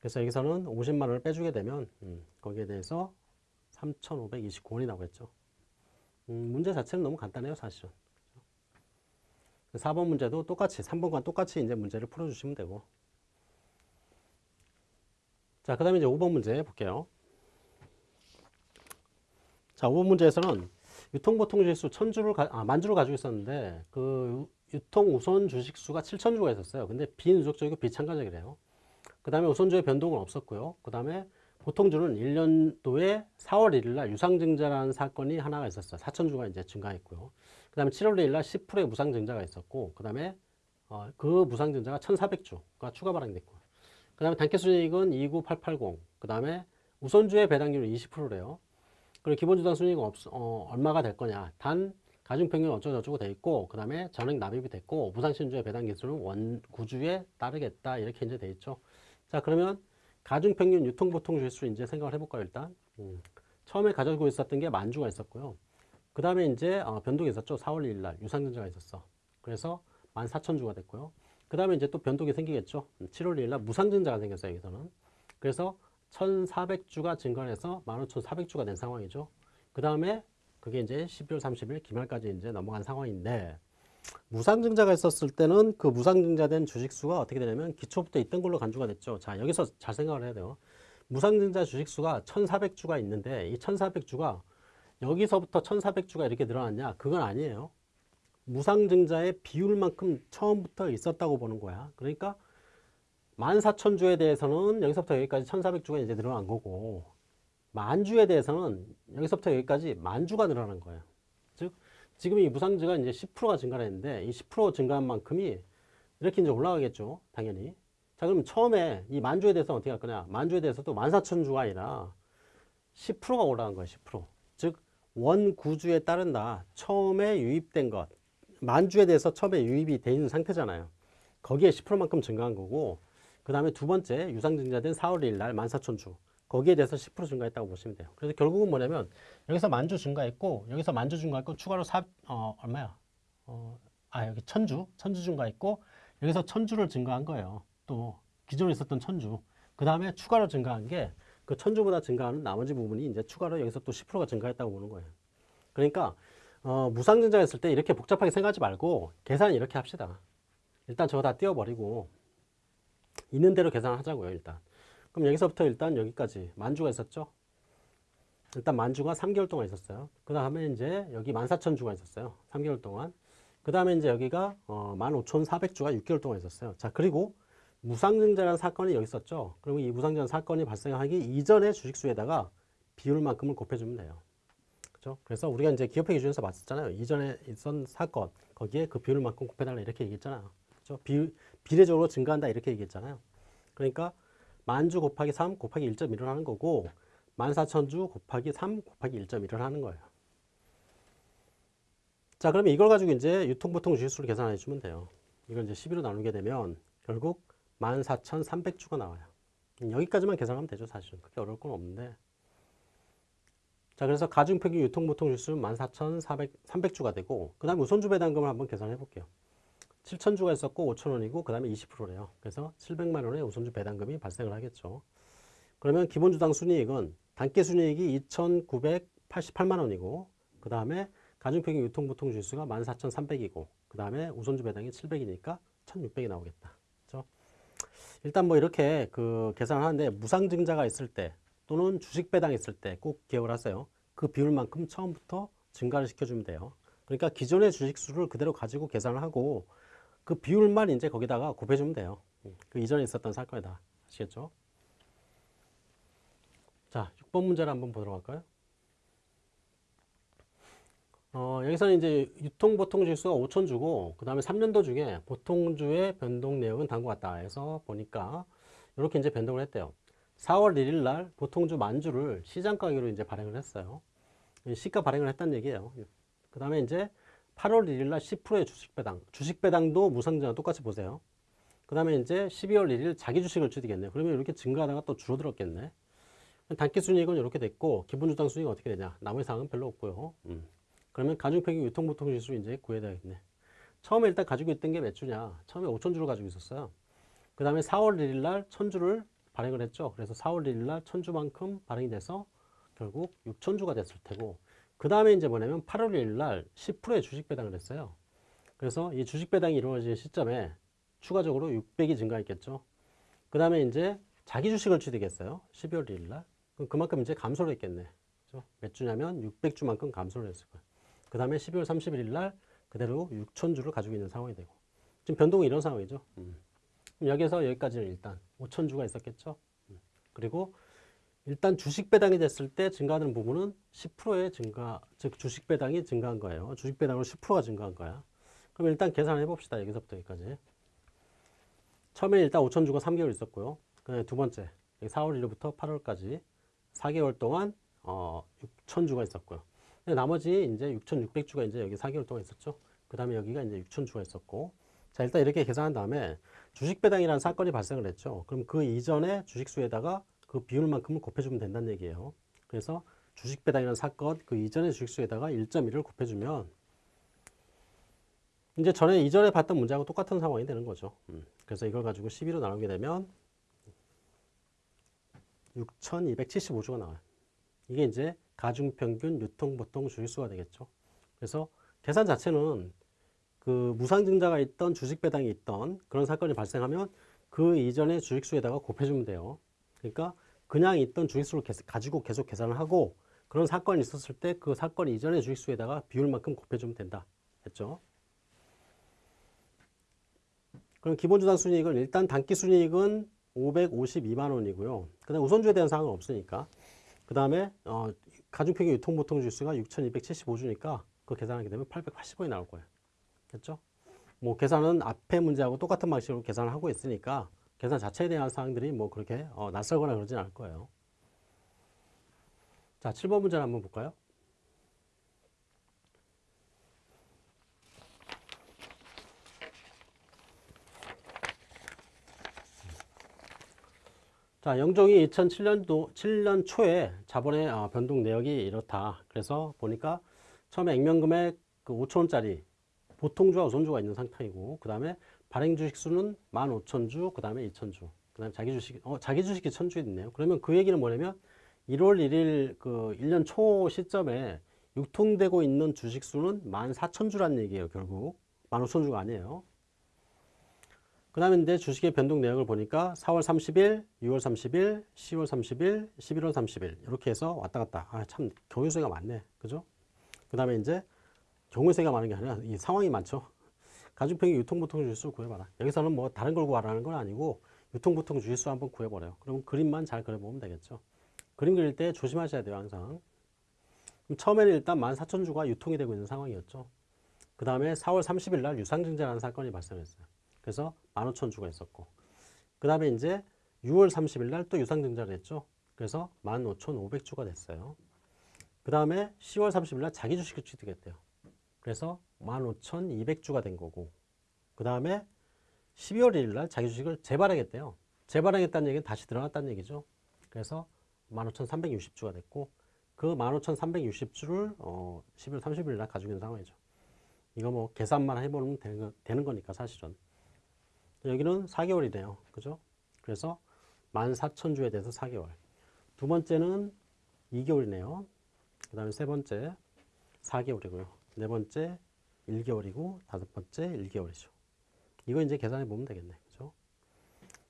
S1: 그래서 여기서는 50만 원을 빼주게 되면 음, 거기에 대해서 3,529원이 나오겠죠. 음, 문제 자체는 너무 간단해요, 사실은. 4번 문제도 똑같이 3번과 똑같이 이제 문제를 풀어주시면 되고 자, 그 다음에 이제 5번 문제 볼게요. 자, 5번 문제에서는 유통보통지수 천주를 가, 아, 만주를 가지고 있었는데 그 유통 우선 주식수가 7천주가 있었어요. 근데 비누적적이고 비참가적이래요. 그 다음에 우선주의 변동은 없었고요. 그 다음에 보통주는 1년도에 4월 1일 날 유상증자라는 사건이 하나가 있었어요. 4천주가 이제 증가했고요. 그 다음에 7월 1일 날 10%의 무상증자가 있었고, 그 다음에 어, 그 무상증자가 1,400주가 추가 발행됐고, 그 다음에 단기순이익은 29880, 그 다음에 우선주의 배당률은 20%래요. 그리고 기본주당 순이익은 없, 어, 얼마가 될 거냐. 단, 가중평균 어쩌고저쩌고 돼 있고, 그 다음에 전액 납입이 됐고, 무상신주의 배당 기술은 원, 구주에 따르겠다. 이렇게 이제 돼 있죠. 자, 그러면 가중평균 유통보통 지수 이제 생각을 해볼까요, 일단? 음. 처음에 가지고 있었던 게 만주가 있었고요. 그 다음에 이제 어, 변동이 있었죠. 4월 1일 날 유상증자가 있었어. 그래서 14,000주가 됐고요. 그 다음에 이제 또 변동이 생기겠죠. 7월 1일 날 무상증자가 생겼어요. 여기서는. 그래서 1,400주가 증가해서 15,400주가 된 상황이죠. 그 다음에 그게 이제 12월 30일 기말까지 이제 넘어간 상황인데 무상증자가 있었을 때는 그 무상증자된 주식수가 어떻게 되냐면 기초부터 있던 걸로 간주가 됐죠. 자, 여기서 잘 생각을 해야 돼요. 무상증자 주식수가 1,400주가 있는데 이 1,400주가 여기서부터 1,400주가 이렇게 늘어났냐? 그건 아니에요. 무상증자의 비율만큼 처음부터 있었다고 보는 거야. 그러니까 14,000주에 대해서는 여기서부터 여기까지 1,400주가 이제 늘어난 거고 만주에 대해서는 여기서부터 여기까지 만주가 늘어난 거예요. 즉 지금 이 무상증가 이제 10%가 증가를 했는데 이 10% 증가한 만큼이 이렇게 이제 올라가겠죠. 당연히. 자, 그럼 처음에 이 만주에 대해서 어떻게 할 거냐? 만주에 대해서도 14,000주가 아니라 10%가 올라간 거예요. 10%. 즉 원구주에 따른다. 처음에 유입된 것. 만주에 대해서 처음에 유입이 돼 있는 상태잖아요. 거기에 10%만큼 증가한 거고 그 다음에 두 번째 유상증자된 4월 1일 날 14,000주. 거기에 대해서 10% 증가했다고 보시면 돼요. 그래서 결국은 뭐냐면 여기서 만주 증가했고 여기서 만주 증가했고 추가로 사, 어, 얼마야? 어, 아 여기 천주, 천주 증가했고 여기서 천주를 증가한 거예요. 또 기존에 있었던 천주. 그 다음에 추가로 증가한 게 그 천주보다 증가하는 나머지 부분이 이제 추가로 여기서 또 10%가 증가했다고 보는 거예요. 그러니까 어, 무상증자했을 때 이렇게 복잡하게 생각하지 말고 계산 이렇게 합시다. 일단 저거 다 띄워버리고 있는 대로 계산을 하자고요. 일단. 그럼 여기서부터 일단 여기까지 만주가 있었죠. 일단 만주가 3개월 동안 있었어요. 그 다음에 이제 여기 14,000주가 있었어요. 3개월 동안. 그 다음에 이제 여기가 어, 15,400주가 6개월 동안 있었어요. 자, 그리고 무상증자라는 사건이 여기 있었죠. 그리고 이 무상증자 사건이 발생하기 이전의 주식수에다가 비율만큼을 곱해주면 돼요. 그죠? 그래서 우리가 이제 기업회 기준에서 봤었잖아요. 이전에 있던 사건, 거기에 그 비율만큼 곱해달라 이렇게 얘기했잖아요. 그죠? 비, 비례적으로 증가한다 이렇게 얘기했잖아요. 그러니까 만주 곱하기 3 곱하기 1.1을 하는 거고 14,000주 곱하기 3 곱하기 1.1을 하는 거예요. 자, 그러면 이걸 가지고 이제 유통보통 주식수를 계산해 주면 돼요. 이걸 이제 12로 나누게 되면 결국 14,300주가 나와요. 여기까지만 계산하면 되죠, 사실은. 그렇게 어려울 건 없는데. 자, 그래서 가중평균 유통보통 주수는 14,300주가 되고, 그 다음에 우선주 배당금을 한번 계산해 볼게요. 7,000주가 있었고 5,000원이고, 그 다음에 20%래요. 그래서 700만 원의 우선주 배당금이 발생을 하겠죠. 그러면 기본주당 순이익은 단기 순이익이 2,988만 원이고, 그 다음에 가중평균 유통보통 주수가 14,300이고, 그 다음에 우선주 배당이 700이니까 1,600이 나오겠다. 그렇죠? 일단 뭐 이렇게 그 계산을 하는데 무상증자가 있을 때 또는 주식 배당 있을 때 꼭 기억을 하세요. 그 비율만큼 처음부터 증가를 시켜주면 돼요. 그러니까 기존의 주식 수를 그대로 가지고 계산을 하고 그 비율만 이제 거기다가 곱해주면 돼요. 그 이전에 있었던 사건이다. 아시겠죠? 자, 6번 문제를 한번 보도록 할까요? 어, 여기서는 이제 유통 보통 지수가 5천 주고 그 다음에 3년도 중에 보통 주의 변동 내역은 다음과 같다 해서 보니까 이렇게 이제 변동을 했대요. 4월 1일 날 보통 주 만주를 시장 가격으로 이제 발행을 했어요. 시가 발행을 했다는 얘기예요. 그 다음에 이제 8월 1일 날 10%의 주식 배당. 주식 배당도 무상증자 똑같이 보세요. 그 다음에 이제 12월 1일 자기 주식을 줄이겠네. 그러면 이렇게 증가하다가 또 줄어들었겠네. 단기 순이익은 이렇게 됐고 기본 주당 순이익은 어떻게 되냐. 나머지 사항은 별로 없고요. 음. 그러면 가중평균 유통보통지수 이제 구해야 되겠네. 처음에 일단 가지고 있던 게 몇 주냐? 처음에 5천 주를 가지고 있었어요. 그 다음에 4월 1일 날 1000주를 발행을 했죠. 그래서 4월 1일 날 1000주만큼 발행이 돼서 결국 6000주가 됐을 테고 그 다음에 이제 뭐냐면 8월 1일 날 10%의 주식 배당을 했어요. 그래서 이 주식 배당이 이루어진 시점에 추가적으로 600이 증가했겠죠. 그 다음에 이제 자기 주식을 취득했어요. 12월 1일 날. 그럼 그만큼 이제 감소를 했겠네. 그죠? 몇 주냐면 600주만큼 감소를 했을 거예요. 그 다음에 12월 31일 날 그대로 6천주를 가지고 있는 상황이 되고 지금 변동이 이런 상황이죠. 음. 여기서 여기까지는 일단 5천주가 있었겠죠. 음. 그리고 일단 주식 배당이 됐을 때 증가하는 부분은 10%의 증가, 즉 주식 배당이 증가한 거예요. 주식 배당으로 10%가 증가한 거야. 그럼 일단 계산해 봅시다. 여기서부터 여기까지. 처음에 일단 5천 주가 3개월 있었고요. 두 번째 4월 1일부터 8월까지 4개월 동안 어, 6천 주가 있었고요. 나머지 이제 6,600주가 이제 여기 4개월 동안 있었죠. 그 다음에 여기가 이제 6천 주가 있었고. 자, 일단 이렇게 계산한 다음에 주식 배당이라는 사건이 발생을 했죠. 그럼 그 이전에 주식 수에다가 그 비율만큼을 곱해주면 된다는 얘기예요. 그래서 주식 배당이라는 사건 그 이전의 주식 수에다가 1.1을 곱해주면 이제 전에 이전에 봤던 문제하고 똑같은 상황이 되는 거죠. 음. 그래서 이걸 가지고 12로 나누게 되면 6,275주가 나와요. 이게 이제 가중평균 유통보통 주식수가 되겠죠. 그래서 계산 자체는 그 무상증자가 있던 주식 배당이 있던 그런 사건이 발생하면 그 이전의 주식수에다가 곱해주면 돼요. 그러니까 그냥 있던 주식수를 가지고 계속 계산을 하고 그런 사건이 있었을 때 그 사건 이전의 주식수에다가 비율만큼 곱해주면 된다. 했죠. 그럼 기본주당 순이익은 일단 단기 순이익은 552만 원이고요. 그 다음 우선주에 대한 사항은 없으니까. 그 다음에 어, 가중평균 유통보통 주수가 6,275주니까 그 계산하게 되면 880원이 나올 거예요. 됐죠? 뭐 계산은 앞에 문제하고 똑같은 방식으로 계산을 하고 있으니까 계산 자체에 대한 사항들이 뭐 그렇게 어, 낯설거나 그러진 않을 거예요. 자, 7번 문제를 한번 볼까요? 자, 영종이 2007년도 7년 초에 자본의 어, 변동 내역이 이렇다. 그래서 보니까 처음에 액면금액 그 5천 원짜리 보통주와 우선주가 있는 상태이고 그 다음에 발행 주식 수는 15,000주, 그 다음에 2,000주, 그 다음에 자기 주식, 어, 자기 주식이 1,000주 있네요. 그러면 그 얘기는 뭐냐면 1월 1일 그 1년 초 시점에 유통되고 있는 주식 수는 14,000주라는 얘기예요, 결국. 15,000주가 아니에요. 그 다음에 이제 주식의 변동 내역을 보니까 4월 30일, 6월 30일, 10월 30일, 11월 30일 이렇게 해서 왔다 갔다. 아, 참 경우수가 많네. 그죠? 그 다음에 이제 경우수가 많은 게 아니라 이 상황이 많죠. 가중평균 유통보통 주짓수 구해봐라. 여기서는 뭐 다른 걸 구하라는 건 아니고 유통보통 주짓수 한번 구해버려요. 그럼 그림만 잘 그려보면 되겠죠. 그림 그릴 때 조심하셔야 돼요, 항상. 처음에는 일단 14,000주가 유통이 되고 있는 상황이었죠. 그 다음에 4월 30일 날 유상증자라는 사건이 발생했어요. 그래서 15,000주가 있었고 그 다음에 이제 6월 30일 날 또 유상증자를 했죠. 그래서 15,500주가 됐어요. 그 다음에 10월 30일 날 자기 주식을 취득했대요. 그래서 15,200주가 된 거고 그 다음에 12월 1일 날 자기 주식을 재발행했대요. 재발행했다는 얘기는 다시 들어갔다는 얘기죠. 그래서 15,360주가 됐고 그 15,360주를 어 12월 30일 날 가지고 있는 상황이죠. 이거 뭐 계산만 해보면 되는, 되는 거니까 사실은. 여기는 4개월이네요. 그죠? 그래서 14,000주에 대해서 4개월. 두 번째는 2개월이네요. 그 다음에 세 번째 4개월이고요. 네 번째 1개월이고 다섯 번째 1개월이죠. 이거 이제 계산해 보면 되겠네. 그죠?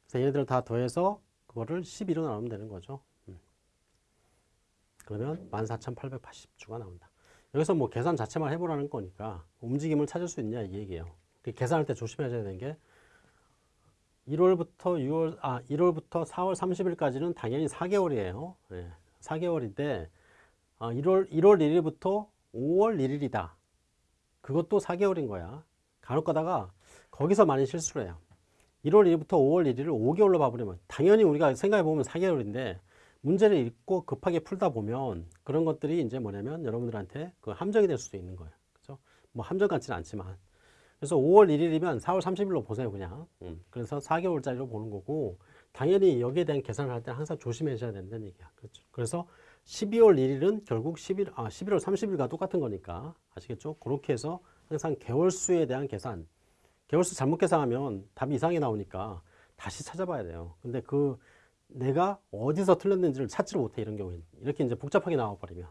S1: 그래서 얘네들 다 더해서 그거를 12로 나누면 되는 거죠. 음. 그러면 14,880주가 나온다. 여기서 뭐 계산 자체만 해보라는 거니까 움직임을 찾을 수 있냐 이 얘기예요. 그 계산할 때 조심하셔야 되는 게 1월부터 6월, 아, 1월부터 4월 30일까지는 당연히 4개월이에요. 예, 4개월인데, 아, 1월, 1월 1일부터 5월 1일이다. 그것도 4개월인 거야. 간혹 가다가 거기서 많이 실수를 해요. 1월 1일부터 5월 1일을 5개월로 봐버리면 당연히 우리가 생각해 보면 4개월인데 문제를 읽고 급하게 풀다 보면 그런 것들이 이제 뭐냐면 여러분들한테 그 함정이 될 수도 있는 거예요. 그죠? 뭐 함정 같지는 않지만 그래서 5월 1일이면 4월 30일로 보세요, 그냥. 음. 그래서 4개월짜리로 보는 거고, 당연히 여기에 대한 계산을 할 때 항상 조심하셔야 된다는 얘기야. 그렇죠. 그래서 12월 1일은 결국 11, 아, 11월 30일과 똑같은 거니까 아시겠죠? 그렇게 해서 항상 개월수에 대한 계산 개월수 잘못 계산하면 답이 이상하게 나오니까 다시 찾아봐야 돼요. 근데 그 내가 어디서 틀렸는지를 찾지를 못해 이런 경우에는 이렇게 이제 복잡하게 나와버리면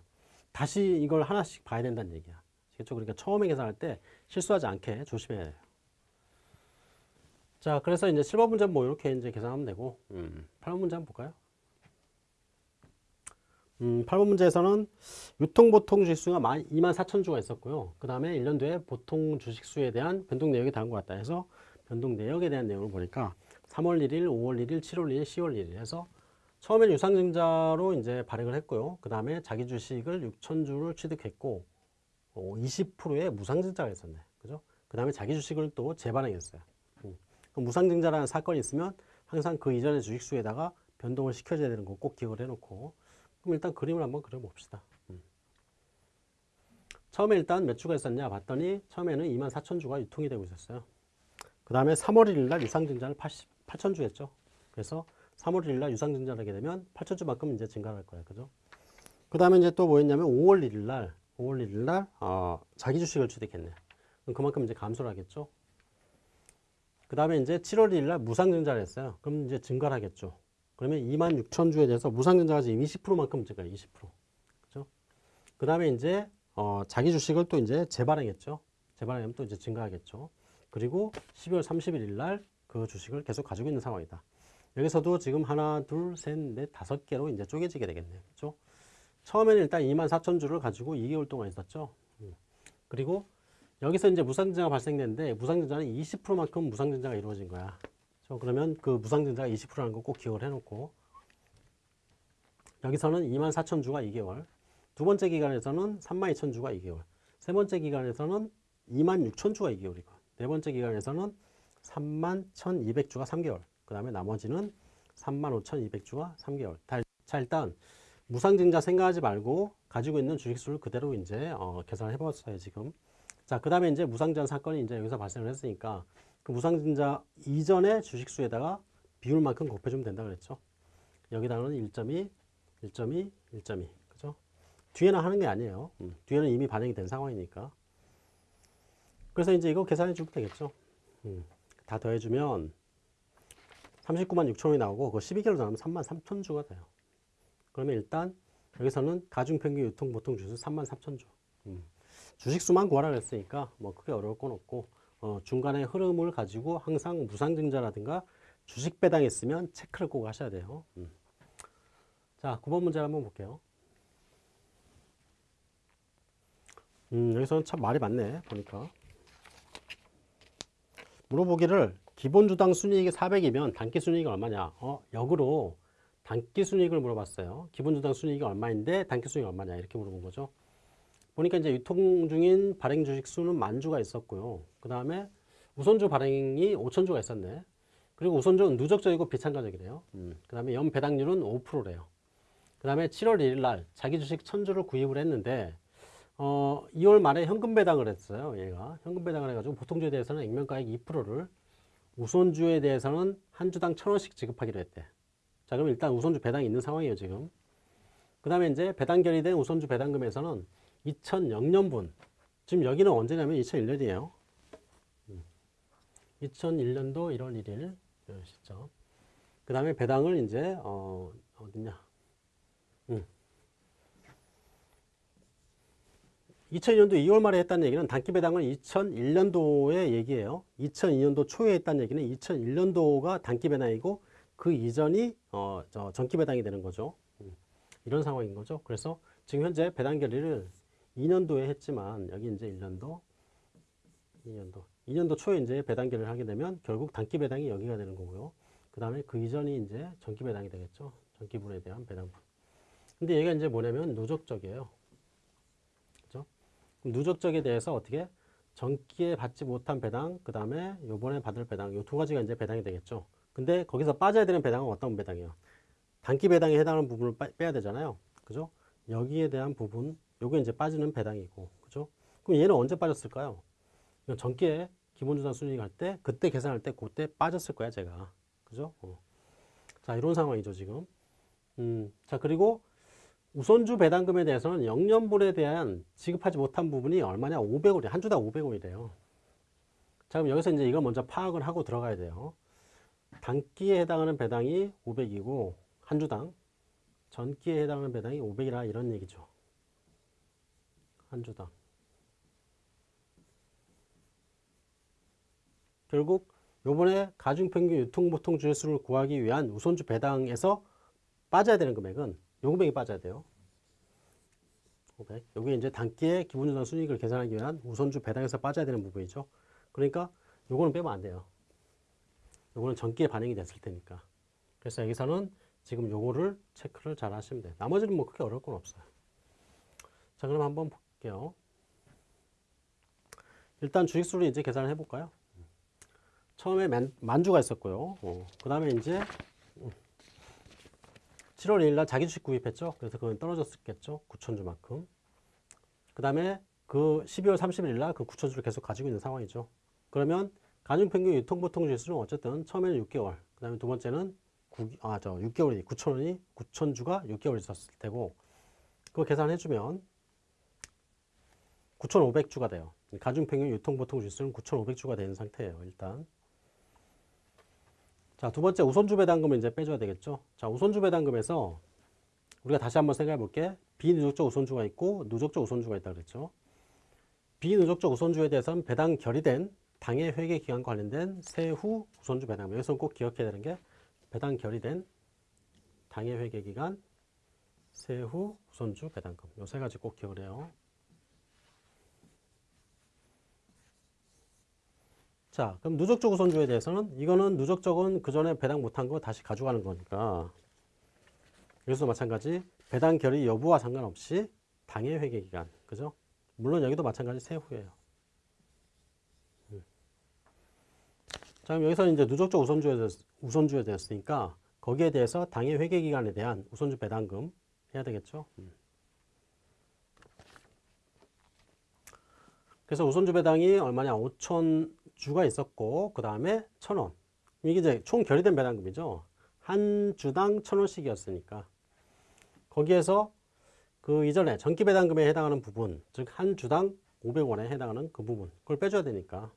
S1: 다시 이걸 하나씩 봐야 된다는 얘기야. 아시겠죠? 그러니까 처음에 계산할 때 실수하지 않게 조심해야 돼요. 자, 그래서 이제 7번 문제 뭐 이렇게 이제 계산하면 되고, 음, 8번 문제 한번 볼까요? 음, 8번 문제에서는 유통보통 주식수가 2만 4천 주가 있었고요. 그 다음에 1년 뒤에 보통 주식수에 대한 변동 내역이 다른 것 같다 해서 변동 내역에 대한 내용을 보니까 3월 1일, 5월 1일, 7월 1일, 10월 1일 해서 처음에는 유상증자로 이제 발행을 했고요. 그 다음에 자기 주식을 6천 주를 취득했고 어, 20%의 무상증자가 있었네. 그죠? 그 다음에 자기 주식을 또 재발행했어요. 음. 무상증자라는 사건이 있으면 항상 그 이전의 주식수에다가 변동을 시켜줘야 되는 거 꼭 기억을 해놓고 그럼 일단 그림을 한번 그려봅시다. 음. 처음에 일단 몇 주가 있었냐 봤더니 처음에는 2만 4천 주가 유통이 되고 있었어요. 그 다음에 3월 1일 날 유상증자를 80, 8천 주 했죠. 그래서 3월 1일 날 유상증자를 하게 되면 8천 주만큼 이제 증가할 거예요. 그죠? 그 다음에 이제 또 뭐였냐면 5월 1일 날 5월 1일 날 어, 자기 주식을 취득했네. 그럼 그만큼 이제 감소를 하겠죠. 그 다음에 이제 7월 1일 날 무상증자를 했어요. 그럼 이제 증가를 하겠죠. 그러면 2만 6천 주에 대해서 무상증자가 지금 20%만큼 증가해 20%. 그죠? 그 다음에 이제 어, 자기 주식을 또 이제 재발행했죠. 재발행하면 또 이제 증가하겠죠. 그리고 12월 31일 날 그 주식을 계속 가지고 있는 상황이다. 여기서도 지금 하나, 둘, 셋, 넷, 다섯 개로 이제 쪼개지게 되겠네요. 그죠? 처음에는 일단 2만 4천 주를 가지고 2개월 동안 있었죠. 음. 그리고 여기서 이제 무상증자가 발생됐는데 무상증자는 20%만큼 무상증자가 이루어진 거야. 그렇죠? 그러면 그 무상증자가 20%라는 거 꼭 기억을 해놓고. 여기서는 2만 4천 주가 2개월. 두 번째 기간에서는 3만 2천 주가 2개월. 세 번째 기간에서는 2만 6천 주가 2개월이고 네 번째 기간에서는 3만 1,200주가 3개월. 그 다음에 나머지는 3만 5,200주가 3개월. 자 일단 무상증자 생각하지 말고 가지고 있는 주식수를 그대로 이제 어, 계산을 해봤어요 지금. 자 그 다음에 이제 무상증자 사건이 이제 여기서 발생을 했으니까 그 무상증자 이전의 주식수에다가 비율만큼 곱해주면 된다 그랬죠. 여기다가는 1.2, 1.2, 1.2. 그죠? 뒤에는 하는 게 아니에요. 음, 뒤에는 이미 반영이 된 상황이니까. 그래서 이제 이거 계산해 주면 되겠죠. 음, 다 더해주면 39만 6천 원이 나오고 그 12개월 더하면 3만 3천 주가 돼요. 그러면 일단 여기서는 가중평균 유통 보통 주수 3만 3천 주. 음, 주식수만 구하라 그랬으니까 뭐 크게 어려울 건 없고 어, 중간에 흐름을 가지고 항상 무상증자라든가 주식 배당했으면 체크를 꼭 하셔야 돼요. 음. 자, 9번 문제 한번 볼게요. 음, 여기서는 참 말이 많네, 보니까. 물어보기를 기본 주당 순이익이 400이면 단기 순이익이 얼마냐? 어, 역으로 단기 순이익을 물어봤어요. 기본 주당 순이익이 얼마인데 단기 순이익이 얼마냐? 이렇게 물어본 거죠. 보니까 이제 유통 중인 발행 주식 수는 만 주가 있었고요. 그 다음에 우선주 발행이 5천 주가 있었네. 그리고 우선주는 누적적이고 비참가적이래요. 음. 그 다음에 연 배당률은 5%래요. 그 다음에 7월 1일 날 자기 주식 1000주를 구입을 했는데 어, 2월 말에 현금 배당을 했어요. 얘가 현금 배당을 해가지고 보통주에 대해서는 액면가액 2%를 우선주에 대해서는 한 주당 1000원씩 지급하기로 했대. 자 그럼 일단 우선주 배당이 있는 상황이에요 지금. 그 다음에 이제 배당 결의된 우선주 배당금에서는 2000년분. 지금 여기는 언제냐면 2001년이에요. 2001년도 1월 1일 시점 그 다음에 배당을 이제 어, 어딨냐. 음. 2002년도 2월 말에 했다는 얘기는 단기 배당은 2001년도의 얘기예요. 2002년도 초에 했다는 얘기는 2001년도가 단기 배당이고 그 이전이 어, 저 전기 배당이 되는 거죠. 음. 이런 상황인 거죠. 그래서 지금 현재 배당 결의를 2년도에 했지만 여기 이제 1년도 2년도 2년도 초에 이제 배당계를 하게 되면 결국 단기 배당이 여기가 되는 거고요. 그 다음에 그 이전이 이제 전기 배당이 되겠죠. 전기분에 대한 배당분. 근데 얘가 이제 뭐냐면 누적적이에요. 그죠? 누적적에 대해서 어떻게 전기에 받지 못한 배당, 그 다음에 요번에 받을 배당, 요 두 가지가 이제 배당이 되겠죠. 근데 거기서 빠져야 되는 배당은 어떤 배당이에요? 단기 배당에 해당하는 부분을 빼야 되잖아요. 그죠? 여기에 대한 부분, 요게 이제 빠지는 배당이고, 그죠? 그럼 얘는 언제 빠졌을까요? 전기에 기본주당 순이익 할 때, 그때 계산할 때, 그때 빠졌을 거야, 제가. 그죠? 어. 자, 이런 상황이죠, 지금. 음, 자, 그리고 우선주 배당금에 대해서는 영년분에 대한 지급하지 못한 부분이 얼마냐? 500원이 한 주당 500원이래요. 자 그럼 여기서 이제 이걸 먼저 파악을 하고 들어가야 돼요. 단기에 해당하는 배당이 500이고 한 주당 전기에 해당하는 배당이 500이라 이런 얘기죠. 한 주당. 결국 요번에 가중평균 유통보통 주수를 구하기 위한 우선주 배당에서 빠져야 되는 금액은 요 금액이 빠져야 돼요. 500. 여기 이제 단기의 기본주당 순이익을 계산하기 위한 우선주 배당에서 빠져야 되는 부분이죠. 그러니까 요거는 빼면 안 돼요. 요거는 전기에 반영이 됐을 테니까. 그래서 여기서는 지금 요거를 체크를 잘 하시면 돼요. 나머지는 뭐 크게 어려울 건 없어요. 자, 그럼 한번 볼게요. 일단 주식수를 이제 계산을 해볼까요? 처음에 만, 만주가 있었고요. 어, 그 다음에 이제 7월 1일 날 자기 주식 구입했죠. 그래서 그건 떨어졌겠죠. 9천주만큼. 그 다음에 그 12월 31일 날 그 9천주를 계속 가지고 있는 상황이죠. 그러면 가중평균 유통보통 지수는 어쨌든 처음에는 6개월, 그 다음에 두 번째는 9, 아, 저 6개월이, 9천원이, 9천주가 6개월 있었을 테고, 그거 계산해주면 9,500주가 돼요. 가중평균 유통보통 지수는 9,500주가 되는 상태예요, 일단. 자, 두 번째 우선주 배당금을 이제 빼줘야 되겠죠. 자, 우선주 배당금에서 우리가 다시 한번 생각해 볼게. 비누적적 우선주가 있고 누적적 우선주가 있다 그랬죠. 비누적적 우선주에 대해서는 배당 결의된 당해 회계 기간과 관련된 세후 우선주 배당금. 여기서 꼭 기억해야 되는 게 배당 결의된 당해 회계 기간 세후 우선주 배당금. 요 세 가지 꼭 기억을 해요. 자, 그럼 누적적 우선주에 대해서는 이거는 누적적은 그 전에 배당 못한 거 다시 가져가는 거니까 여기서 마찬가지 배당 결의 여부와 상관없이 당해 회계 기간, 그죠? 물론 여기도 마찬가지 세후예요. 음. 자, 그럼 여기서 이제 누적적 우선주에 대해서, 우선주에 대했으니까 거기에 대해서 당해 회계 기간에 대한 우선주 배당금 해야 되겠죠? 음. 그래서 우선주 배당이 얼마냐? 5천 주가 있었고 그 다음에 천 원. 이게 이제 총 결의된 배당금이죠. 한 주당 천 원씩이었으니까 거기에서 그 이전에 전기 배당금에 해당하는 부분, 즉 한 주당 500원에 해당하는 그 부분, 그걸 빼줘야 되니까.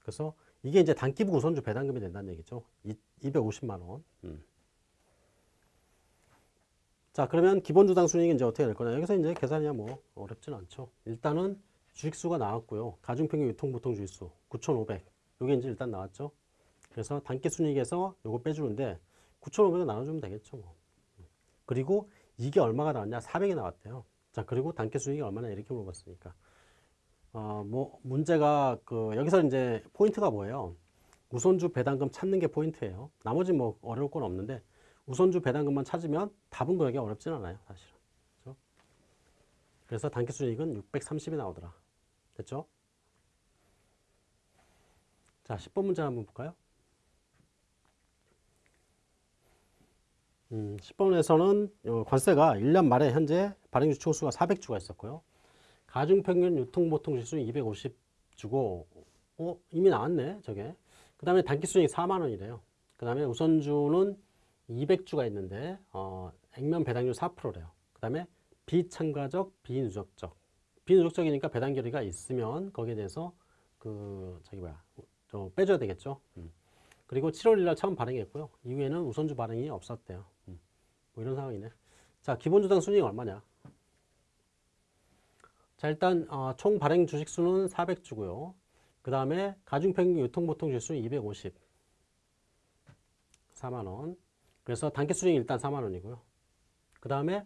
S1: 그래서 이게 이제 단기부 우선주 배당금이 된다는 얘기죠. 250만 원. 음. 자, 그러면 기본 주당 순이익은 이제 어떻게 될 거냐? 여기서 이제 계산이 뭐 어렵진 않죠. 일단은 주식수가 나왔고요. 가중평균 유통보통 주식수 9,500. 요게 이제 일단 나왔죠. 그래서 단기 순이익에서 요거 빼주는데 9,500을 나눠주면 되겠죠. 뭐. 그리고 이게 얼마가 나왔냐? 400이 나왔대요. 자, 그리고 단기 순이익이 얼마나 이렇게 물어봤으니까. 어, 뭐 문제가 그 여기서 이제 포인트가 뭐예요? 우선주 배당금 찾는 게 포인트예요. 나머지 뭐 어려울 건 없는데 우선주 배당금만 찾으면 답은 그렇게 어렵진 않아요, 사실은. 그렇죠? 그래서 단기 순이익은 630이 나오더라. 됐죠? 자, 10번 문제 한번 볼까요? 음, 10번에서는 관세가 1년 말에 현재 발행주 총수가 400주가 있었고요. 가중평균 유통보통지수 250주고 어, 이미 나왔네 저게. 그 다음에 단기순이익 4만원이래요. 그 다음에 우선주는 200주가 있는데 어, 액면 배당률 4%래요. 그 다음에 비참가적, 비누적적. 비누적적이니까 배당 결의가 있으면 거기에 대해서 그 저기 뭐야 좀 빼줘야 되겠죠. 음. 그리고 7월 1일 날 처음 발행했고요. 이후에는 우선주 발행이 없었대요. 음. 뭐 이런 상황이네. 자, 기본주당 순이익 얼마냐? 자, 일단 어, 총 발행 주식 수는 400주고요. 그 다음에 가중평균 유통보통 지수 250. 4만 원. 그래서 단기 수익 일단 4만 원이고요. 그 다음에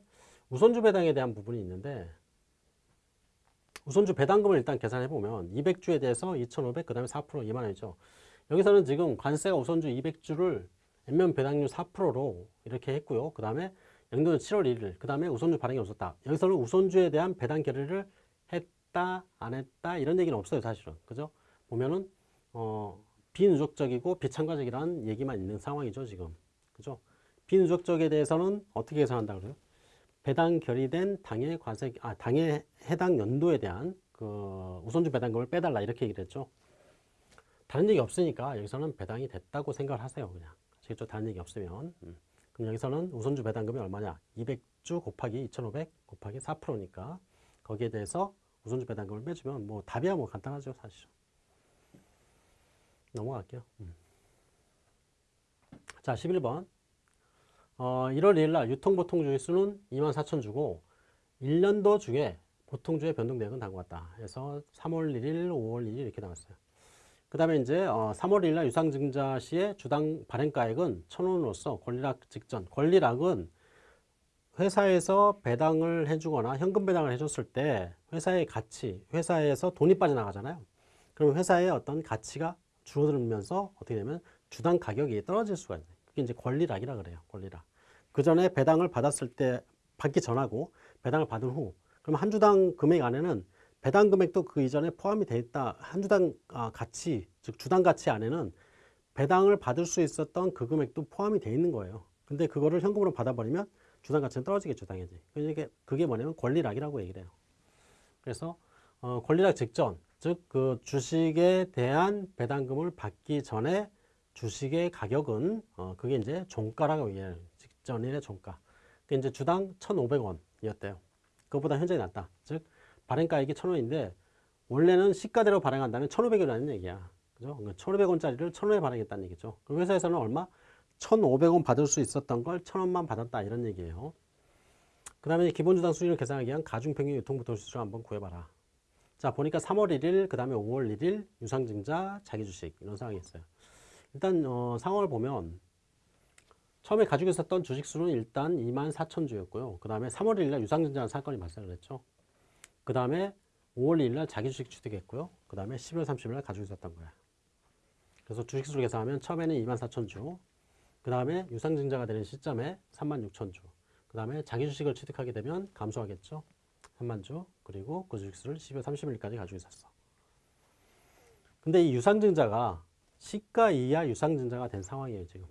S1: 우선주 배당에 대한 부분이 있는데 우선주 배당금을 일단 계산해 보면 200주에 대해서 2,500, 그 다음에 4% 2만 원이죠. 여기서는 지금 관세가 우선주 200주를 액면 배당률 4%로 이렇게 했고요. 그 다음에 연도는 7월 1일, 그 다음에 우선주 발행이 없었다. 여기서는 우선주에 대한 배당 결의를 했다, 안 했다 이런 얘기는 없어요, 사실은. 그죠? 보면은 어, 비누적적이고 비참가적이라는 얘기만 있는 상황이죠, 지금. 그죠? 비누적적에 대해서는 어떻게 계산한다 그래요? 배당 결의된 당해 과세, 아, 당해 해당 연도에 대한 그 우선주 배당금을 빼달라 이렇게 얘기를 했죠. 다른 얘기 없으니까 여기서는 배당이 됐다고 생각을 하세요, 그냥. 아시겠죠? 다른 얘기 없으면. 음. 그럼 여기서는 우선주 배당금이 얼마냐? 200주 곱하기 2,500 곱하기 4%니까 거기에 대해서 우선주 배당금을 빼주면 뭐 답이야 뭐 간단하죠 사실. 넘어갈게요. 음. 자 11번 어, 1월 2일 날 유통보통 주의 수는 24,000주고 1년도 중에 보통주의 변동 내역은 다음과 같다. 그래서 3월 1일, 5월 1일 이렇게 나왔어요. 그 다음에 이제 어, 3월 1일 날 유상증자 시의 주당 발행가액은 1,000원으로서 권리락 직전. 권리락은 회사에서 배당을 해주거나 현금 배당을 해줬을 때 회사의 가치, 회사에서 돈이 빠져나가잖아요. 그럼 회사의 어떤 가치가 줄어들면서 어떻게 되면 주당 가격이 떨어질 수가 있어요. 그게 이제 권리락이라 그래요. 권리락. 그 전에 배당을 받았을 때 받기 전하고 배당을 받은 후 그럼 한 주당 금액 안에는 배당 금액도 그 이전에 포함이 돼 있다. 한 주당 아, 가치, 즉 주당 가치 안에는 배당을 받을 수 있었던 그 금액도 포함이 돼 있는 거예요. 근데 그거를 현금으로 받아버리면 주당 가치는 떨어지겠죠, 당연히. 그게 그게 뭐냐면 권리락이라고 얘기를 해요. 그래서 어, 권리락 직전, 즉 그 주식에 대한 배당금을 받기 전에 주식의 가격은 어, 그게 이제 종가라고 얘기해요. 직전일의 종가. 그게 이제 주당 1,500원이었대요. 그것보다 현저히 낮다. 즉 발행가액이 1,000원인데 원래는 시가대로 발행한다면 1,500원이라는 얘기야. 그죠? 1,500원짜리를 1,000원에 발행했다는 얘기죠. 그 회사에서는 얼마? 1,500원 받을 수 있었던 걸 1,000원만 받았다 이런 얘기예요. 그 다음에 기본주당 수익을 계산하기 위한 가중평균 유통부통수를 한번 구해봐라. 자 보니까 3월 1일, 그 다음에 5월 1일 유상증자, 자기주식 이런 상황이 있어요. 일단 어, 상황을 보면 처음에 가지고 있었던 주식 수는 일단 2만 4천 주였고요. 그 다음에 3월 1일 날 유상증자 사건이 발생을 했죠. 그 다음에 5월 2일 날 자기 주식 취득했고요. 그 다음에 11월 30일 날 가지고 있었던 거야. 그래서 주식 수를 계산하면 처음에는 2만 4천 주, 그 다음에 유상증자가 되는 시점에 3만 6천 주, 그 다음에 자기 주식을 취득하게 되면 감소하겠죠. 3만 주, 그리고 그 주식 수를 12월 30일까지 가지고 있었어. 근데 이 유상증자가 시가 이하 유상증자가 된 상황이에요, 지금.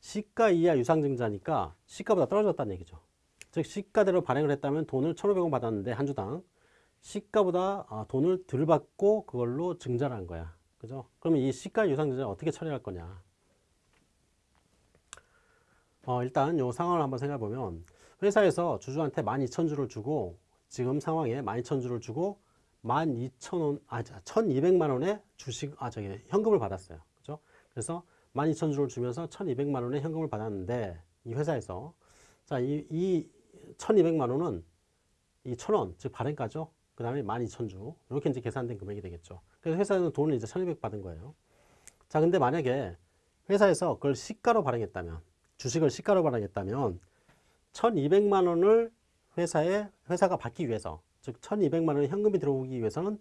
S1: 시가 이하 유상증자니까 시가보다 떨어졌다는 얘기죠. 즉 시가대로 발행을 했다면 돈을 1,500원 받았는데 한 주당 시가보다 아, 돈을 덜 받고 그걸로 증자를 한 거야. 그죠? 그러면 이 시가 유상증자 어떻게 처리할 거냐? 어, 일단 요 상황을 한번 생각해 보면 회사에서 주주한테 12,000주를 주고 지금 상황에 12,000주를 주고 12,000원 아 1,200만 원의 주식 아 저기 현금을 받았어요. 그죠? 그래서 12,000주를 주면서 1,200만 원의 현금을 받았는데 이 회사에서 자, 이, 이 1,200만 원은 이 1,000원 즉 발행가죠. 그 다음에 12,000주 이렇게 이제 계산된 금액이 되겠죠. 그래서 회사에서 돈을 이제 1,200 받은 거예요. 자, 근데 만약에 회사에서 그걸 시가로 발행했다면 주식을 시가로 발행했다면 1,200만 원을 회사에 회사가 받기 위해서 즉 1,200만 원의 현금이 들어오기 위해서는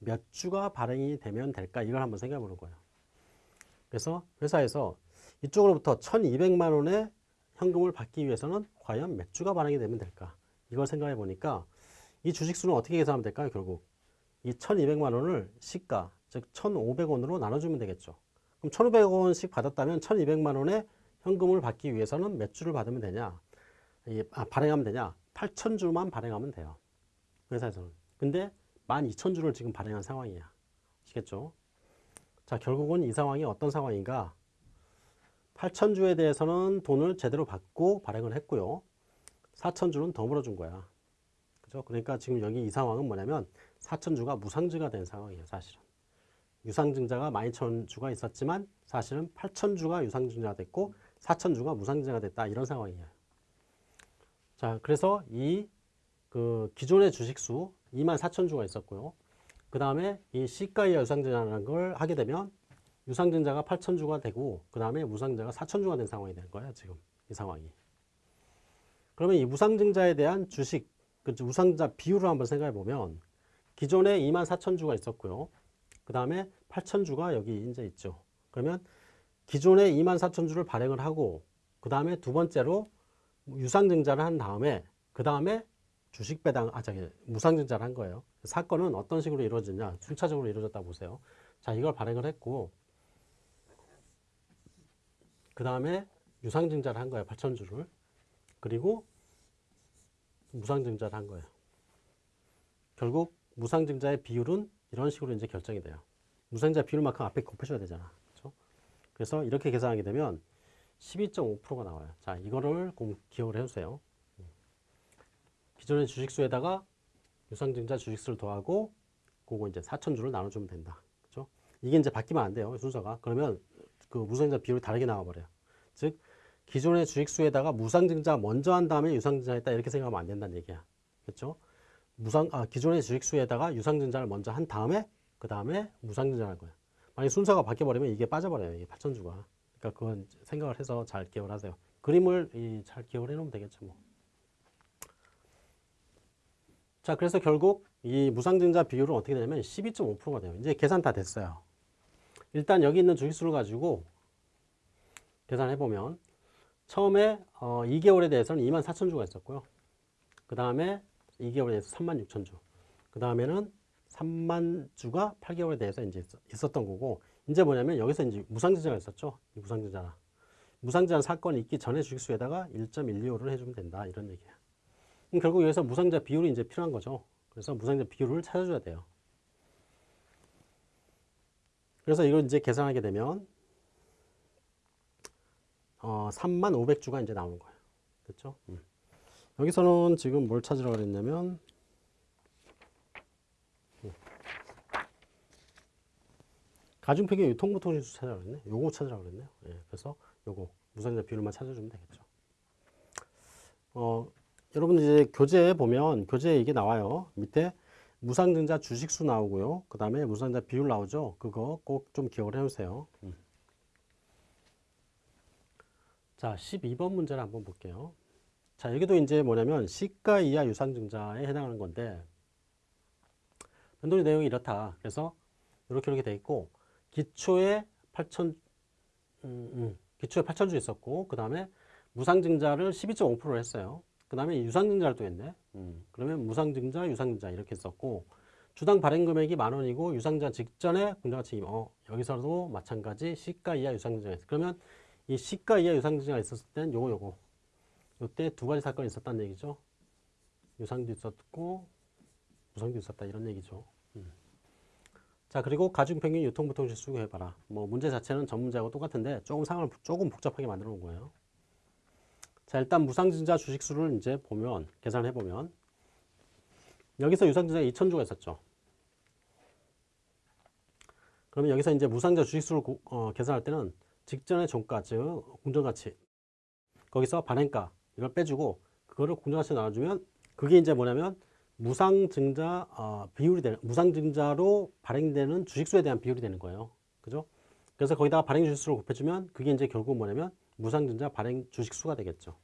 S1: 몇 주가 발행이 되면 될까 이걸 한번 생각해 보는 거예요. 그래서 회사에서 이쪽으로부터 1,200만 원의 현금을 받기 위해서는 과연 몇 주가 발행이 되면 될까? 이걸 생각해 보니까 이 주식수는 어떻게 계산하면 될까요? 결국 이 1,200만 원을 시가 즉 1,500원으로 나눠주면 되겠죠. 그럼 1,500원씩 받았다면 1,200만 원의 현금을 받기 위해서는 몇 주를 받으면 되냐? 아, 발행하면 되냐? 8,000주만 발행하면 돼요. 회사에서는. 근데 12,000주를 지금 발행한 상황이야. 아시겠죠? 자, 결국은 이 상황이 어떤 상황인가? 8,000주에 대해서는 돈을 제대로 받고 발행을 했고요. 4,000주는 더 물어준 거야. 그죠? 그러니까 지금 여기 이 상황은 뭐냐면 4,000주가 무상증가 된 상황이에요, 사실은. 유상증자가 12,000주가 있었지만 사실은 8,000주가 유상증자가 됐고 4,000주가 무상증자가 됐다. 이런 상황이에요. 자, 그래서 이 그 기존의 주식수 24,000주가 있었고요. 그 다음에 이 시가 이하 유상증자라는 걸 하게 되면 유상증자가 8,000주가 되고 그 다음에 무상증자가 4,000주가 된 상황이 된 거예요. 지금 이 상황이. 그러면 이 무상증자에 대한 주식, 그 무상증자 비율을 한번 생각해 보면 기존에 24,000주가 있었고요. 그 다음에 8,000주가 여기 이제 있죠. 그러면 기존에 24,000주를 발행을 하고 그 다음에 두 번째로 유상증자를 한 다음에 그 다음에 주식 배당, 아, 저기, 무상증자를 한 거예요. 사건은 어떤 식으로 이루어지냐, 순차적으로 이루어졌다 보세요. 자, 이걸 발행을 했고, 그 다음에 유상증자를 한 거예요. 8천주를. 그리고 무상증자를 한 거예요. 결국 무상증자의 비율은 이런 식으로 이제 결정이 돼요. 무상증자 비율만큼 앞에 곱해줘야 되잖아. 그렇죠? 그래서 이렇게 계산하게 되면 12.5%가 나와요. 자, 이거를 공- 기억을 해주세요. 기존의 주식수에다가 유상증자 주식수를 더하고 그거 이제 4천주를 나눠주면 된다. 그죠? 이게 이제 바뀌면 안 돼요. 순서가. 그러면 그 무상증자 비율이 다르게 나와버려요. 즉, 기존의 주식수에다가 무상증자 먼저 한 다음에 유상증자 했다 이렇게 생각하면 안 된다는 얘기야. 그렇죠? 무상 아, 기존의 주식수에다가 유상증자를 먼저 한 다음에 그 다음에 무상증자를 할 거예요. 만약 순서가 바뀌어 버리면 이게 빠져버려요. 이게 8천주가. 그러니까 그건 생각을 해서 잘 기억을 하세요. 그림을 이, 잘 기억을 해놓으면 되겠죠. 뭐. 자, 그래서 결국 이 무상증자 비율은 어떻게 되냐면 12.5%가 돼요. 이제 계산 다 됐어요. 일단 여기 있는 주식수를 가지고 계산해 보면 처음에 어, 2개월에 대해서는 2만 4천 주가 있었고요. 그 다음에 2개월에 대해서 3만 6천 주. 그 다음에는 3만 주가 8개월에 대해서 이제 있- 있었던 거고 이제 뭐냐면 여기서 이제 무상증자가 있었죠. 이 무상증자. 무상증자 사건이 있기 전에 주식수에다가 1.125를 해주면 된다 이런 얘기야. 그럼 결국 여기서 무상자 비율이 이제 필요한 거죠. 그래서 무상자 비율을 찾아줘야 돼요. 그래서 이걸 이제 계산하게 되면 어, 3만 500주가 이제 나오는 거예요. 그렇죠? 음. 여기서는 지금 뭘 찾으라고 그랬냐면 음. 가중평균 유통보통지수 찾으라고 그랬네. 요거 찾으라고 그랬네요. 예, 그래서 요거 무상자 비율만 찾아주면 되겠죠. 어, 여러분 이제 교재에 보면 교재에 이게 나와요. 밑에 무상증자 주식수 나오고요. 그 다음에 무상증자 비율 나오죠. 그거 꼭 좀 기억을 해주세요. 음. 자, 12번 문제를 한번 볼게요. 자, 여기도 이제 뭐냐면 시가 이하 유상증자에 해당하는 건데 변동의 내용이 이렇다. 그래서 이렇게 이렇게 돼 있고 기초에 8천 음, 음, 기초에 8천주 있었고 그 다음에 무상증자를 12.5%를 했어요. 그 다음에 유상증자를 또 했네. 음, 그러면 무상증자, 유상증자 이렇게 했었고 주당 발행 금액이 만 원이고 유상증자 직전에 공정가치 어, 여기서도 마찬가지 시가 이하 유상증자가 있어. 그러면 이 시가 이하 유상증자가 있었을 땐 요거 요거 요때 두 가지 사건이 있었다는 얘기죠. 유상도 있었고 무상도 있었다 이런 얘기죠. 음. 자 그리고 가중평균 유통보통지수 해봐라. 뭐 문제 자체는 전 문제하고 똑같은데 조금 상황을 조금 복잡하게 만들어 놓은 거예요. 자 일단 무상증자 주식수를 이제 보면 계산해 보면 여기서 유상증자가 2천주가 있었죠. 그러면 여기서 이제 무상증자 주식수를 고- 어, 계산할 때는 직전의 종가 즉 공정가치 거기서 발행가 이걸 빼주고 그거를 공정가치 나눠주면 그게 이제 뭐냐면 무상증자 어, 비율이 되는 무상증자로 발행되는 주식수에 대한 비율이 되는 거예요. 그죠? 그래서 거기다가 발행 주식수를 곱해주면 그게 이제 결국 뭐냐면 무상증자 발행 주식수가 되겠죠.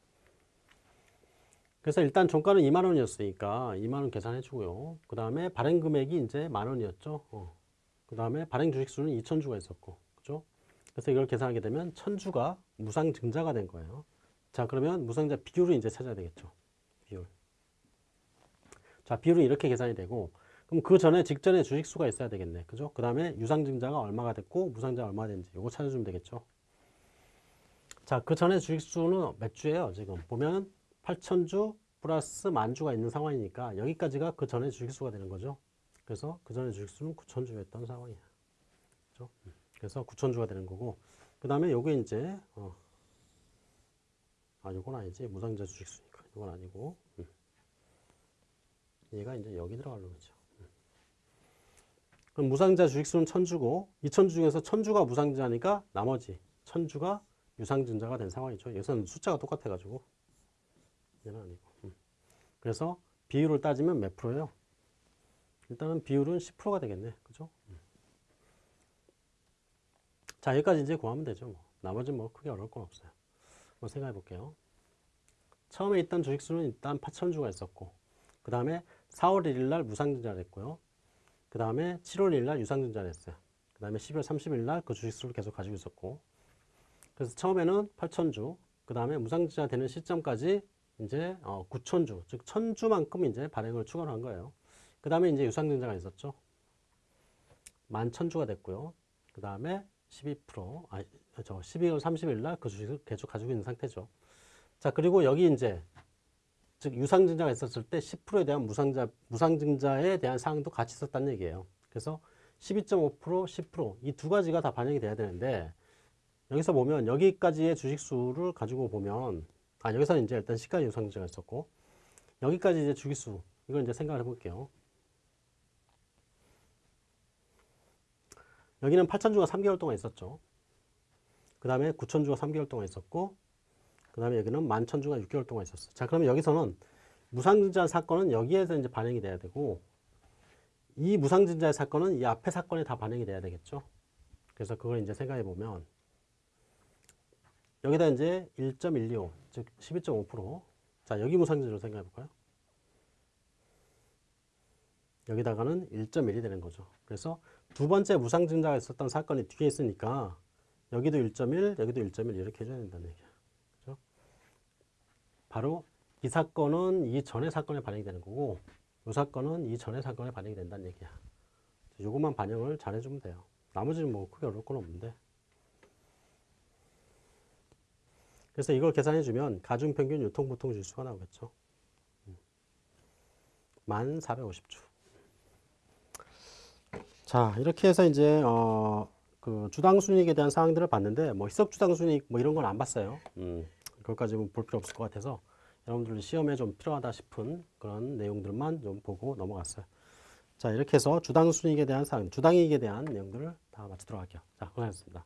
S1: 그래서 일단 종가는 2만 원이었으니까 2만 원 계산해 주고요. 그 다음에 발행 금액이 이제 만 원이었죠. 어. 그 다음에 발행 주식 수는 2천 주가 있었고, 그죠? 그래서 이걸 계산하게 되면 천 주가 무상 증자가 된 거예요. 자, 그러면 무상증자 비율을 이제 찾아야 되겠죠. 비율. 자, 비율은 이렇게 계산이 되고, 그럼 그 전에 직전에 주식 수가 있어야 되겠네. 그죠? 그 다음에 유상 증자가 얼마가 됐고, 무상증자가 얼마가 됐는지 이거 찾아주면 되겠죠. 자, 그 전에 주식 수는 몇 주예요? 지금 보면 8천주 플러스 만주가 있는 상황이니까 여기까지가 그 전에 주식수가 되는 거죠. 그래서 그 전에 주식수는 9천주였던 상황이야. 그죠? 음. 그래서 9천주가 되는 거고, 그 다음에 요게 이제, 어, 아, 요건 아니지. 무상자 주식수니까. 요건 아니고, 음. 얘가 이제 여기 들어가는 거죠. 음. 그럼 무상자 주식수는 천주고, 이 천주 중에서 천주가 무상자니까 나머지 천주가 유상증자가 된 상황이죠. 여기서는 숫자가 똑같아가지고, 얘는 아니고. 음. 그래서 비율을 따지면 몇 프로예요? 일단은 비율은 10%가 되겠네. 그죠? 음. 자, 여기까지 이제 구하면 되죠. 뭐. 나머지는 뭐 크게 어려울 건 없어요. 한번 생각해 볼게요. 처음에 있던 주식수는 일단 8천주가 있었고, 그 다음에 4월 1일 날 무상증자를 했고요. 그 다음에 7월 1일 날 유상증자를 했어요. 그 다음에 12월 30일 날 그 주식수를 계속 가지고 있었고, 그래서 처음에는 8천주, 그 다음에 무상증자 되는 시점까지 이제 어, 9천주, 즉 1000주만큼 이제 발행을 추가로 한 거예요. 그 다음에 이제 유상증자가 있었죠. 11,000주가 됐고요. 그 다음에 12%, 아, 저 12월 30일 날 그 주식을 계속 가지고 있는 상태죠. 자, 그리고 여기 이제, 즉, 유상증자가 있었을 때 10%에 대한 무상자, 무상증자에 대한 사항도 같이 있었다는 얘기예요. 그래서 12.5%, 10%, 이 두 가지가 다 반영이 돼야 되는데, 여기서 보면 여기까지의 주식수를 가지고 보면 아 여기서는 이제 일단 시가지 유상증자가 있었고 여기까지 이제 주기수 이걸 이제 생각을 해볼게요. 여기는 8천주가 3개월 동안 있었죠. 그 다음에 9천주가 3개월 동안 있었고 그 다음에 여기는 11,000주가 6개월 동안 있었어. 자 그러면 여기서는 무상증자 사건은 여기에서 이제 반영이 돼야 되고 이 무상증자의 사건은 이 앞에 사건에 다 반영이 돼야 되겠죠. 그래서 그걸 이제 생각해 보면 여기다 이제 1.125, 즉 12.5%. 자, 여기 무상증자로 생각해 볼까요? 여기다가는 1.1이 되는 거죠. 그래서 두 번째 무상증자가 있었던 사건이 뒤에 있으니까 여기도 1.1, 여기도 1.1 이렇게 해줘야 된다는 얘기야. 그죠? 바로 이 사건은 이 전의 사건에 반영이 되는 거고 이 사건은 이 전의 사건에 반영이 된다는 얘기야. 요것만 반영을 잘 해주면 돼요. 나머지는 뭐 크게 어려울 건 없는데. 그래서 이걸 계산해주면 가중평균 유통보통 지수가 나오겠죠. 1450주. 자, 이렇게 해서 이제, 어, 그 주당 순이익에 대한 사항들을 봤는데, 뭐 희석 주당 순이익 뭐 이런 건 안 봤어요. 음, 그것까지 볼 필요 없을 것 같아서 여러분들 시험에 좀 필요하다 싶은 그런 내용들만 좀 보고 넘어갔어요. 자, 이렇게 해서 주당 순이익에 대한 사항, 주당 이익에 대한 내용들을 다 마치도록 할게요. 자, 고생하셨습니다.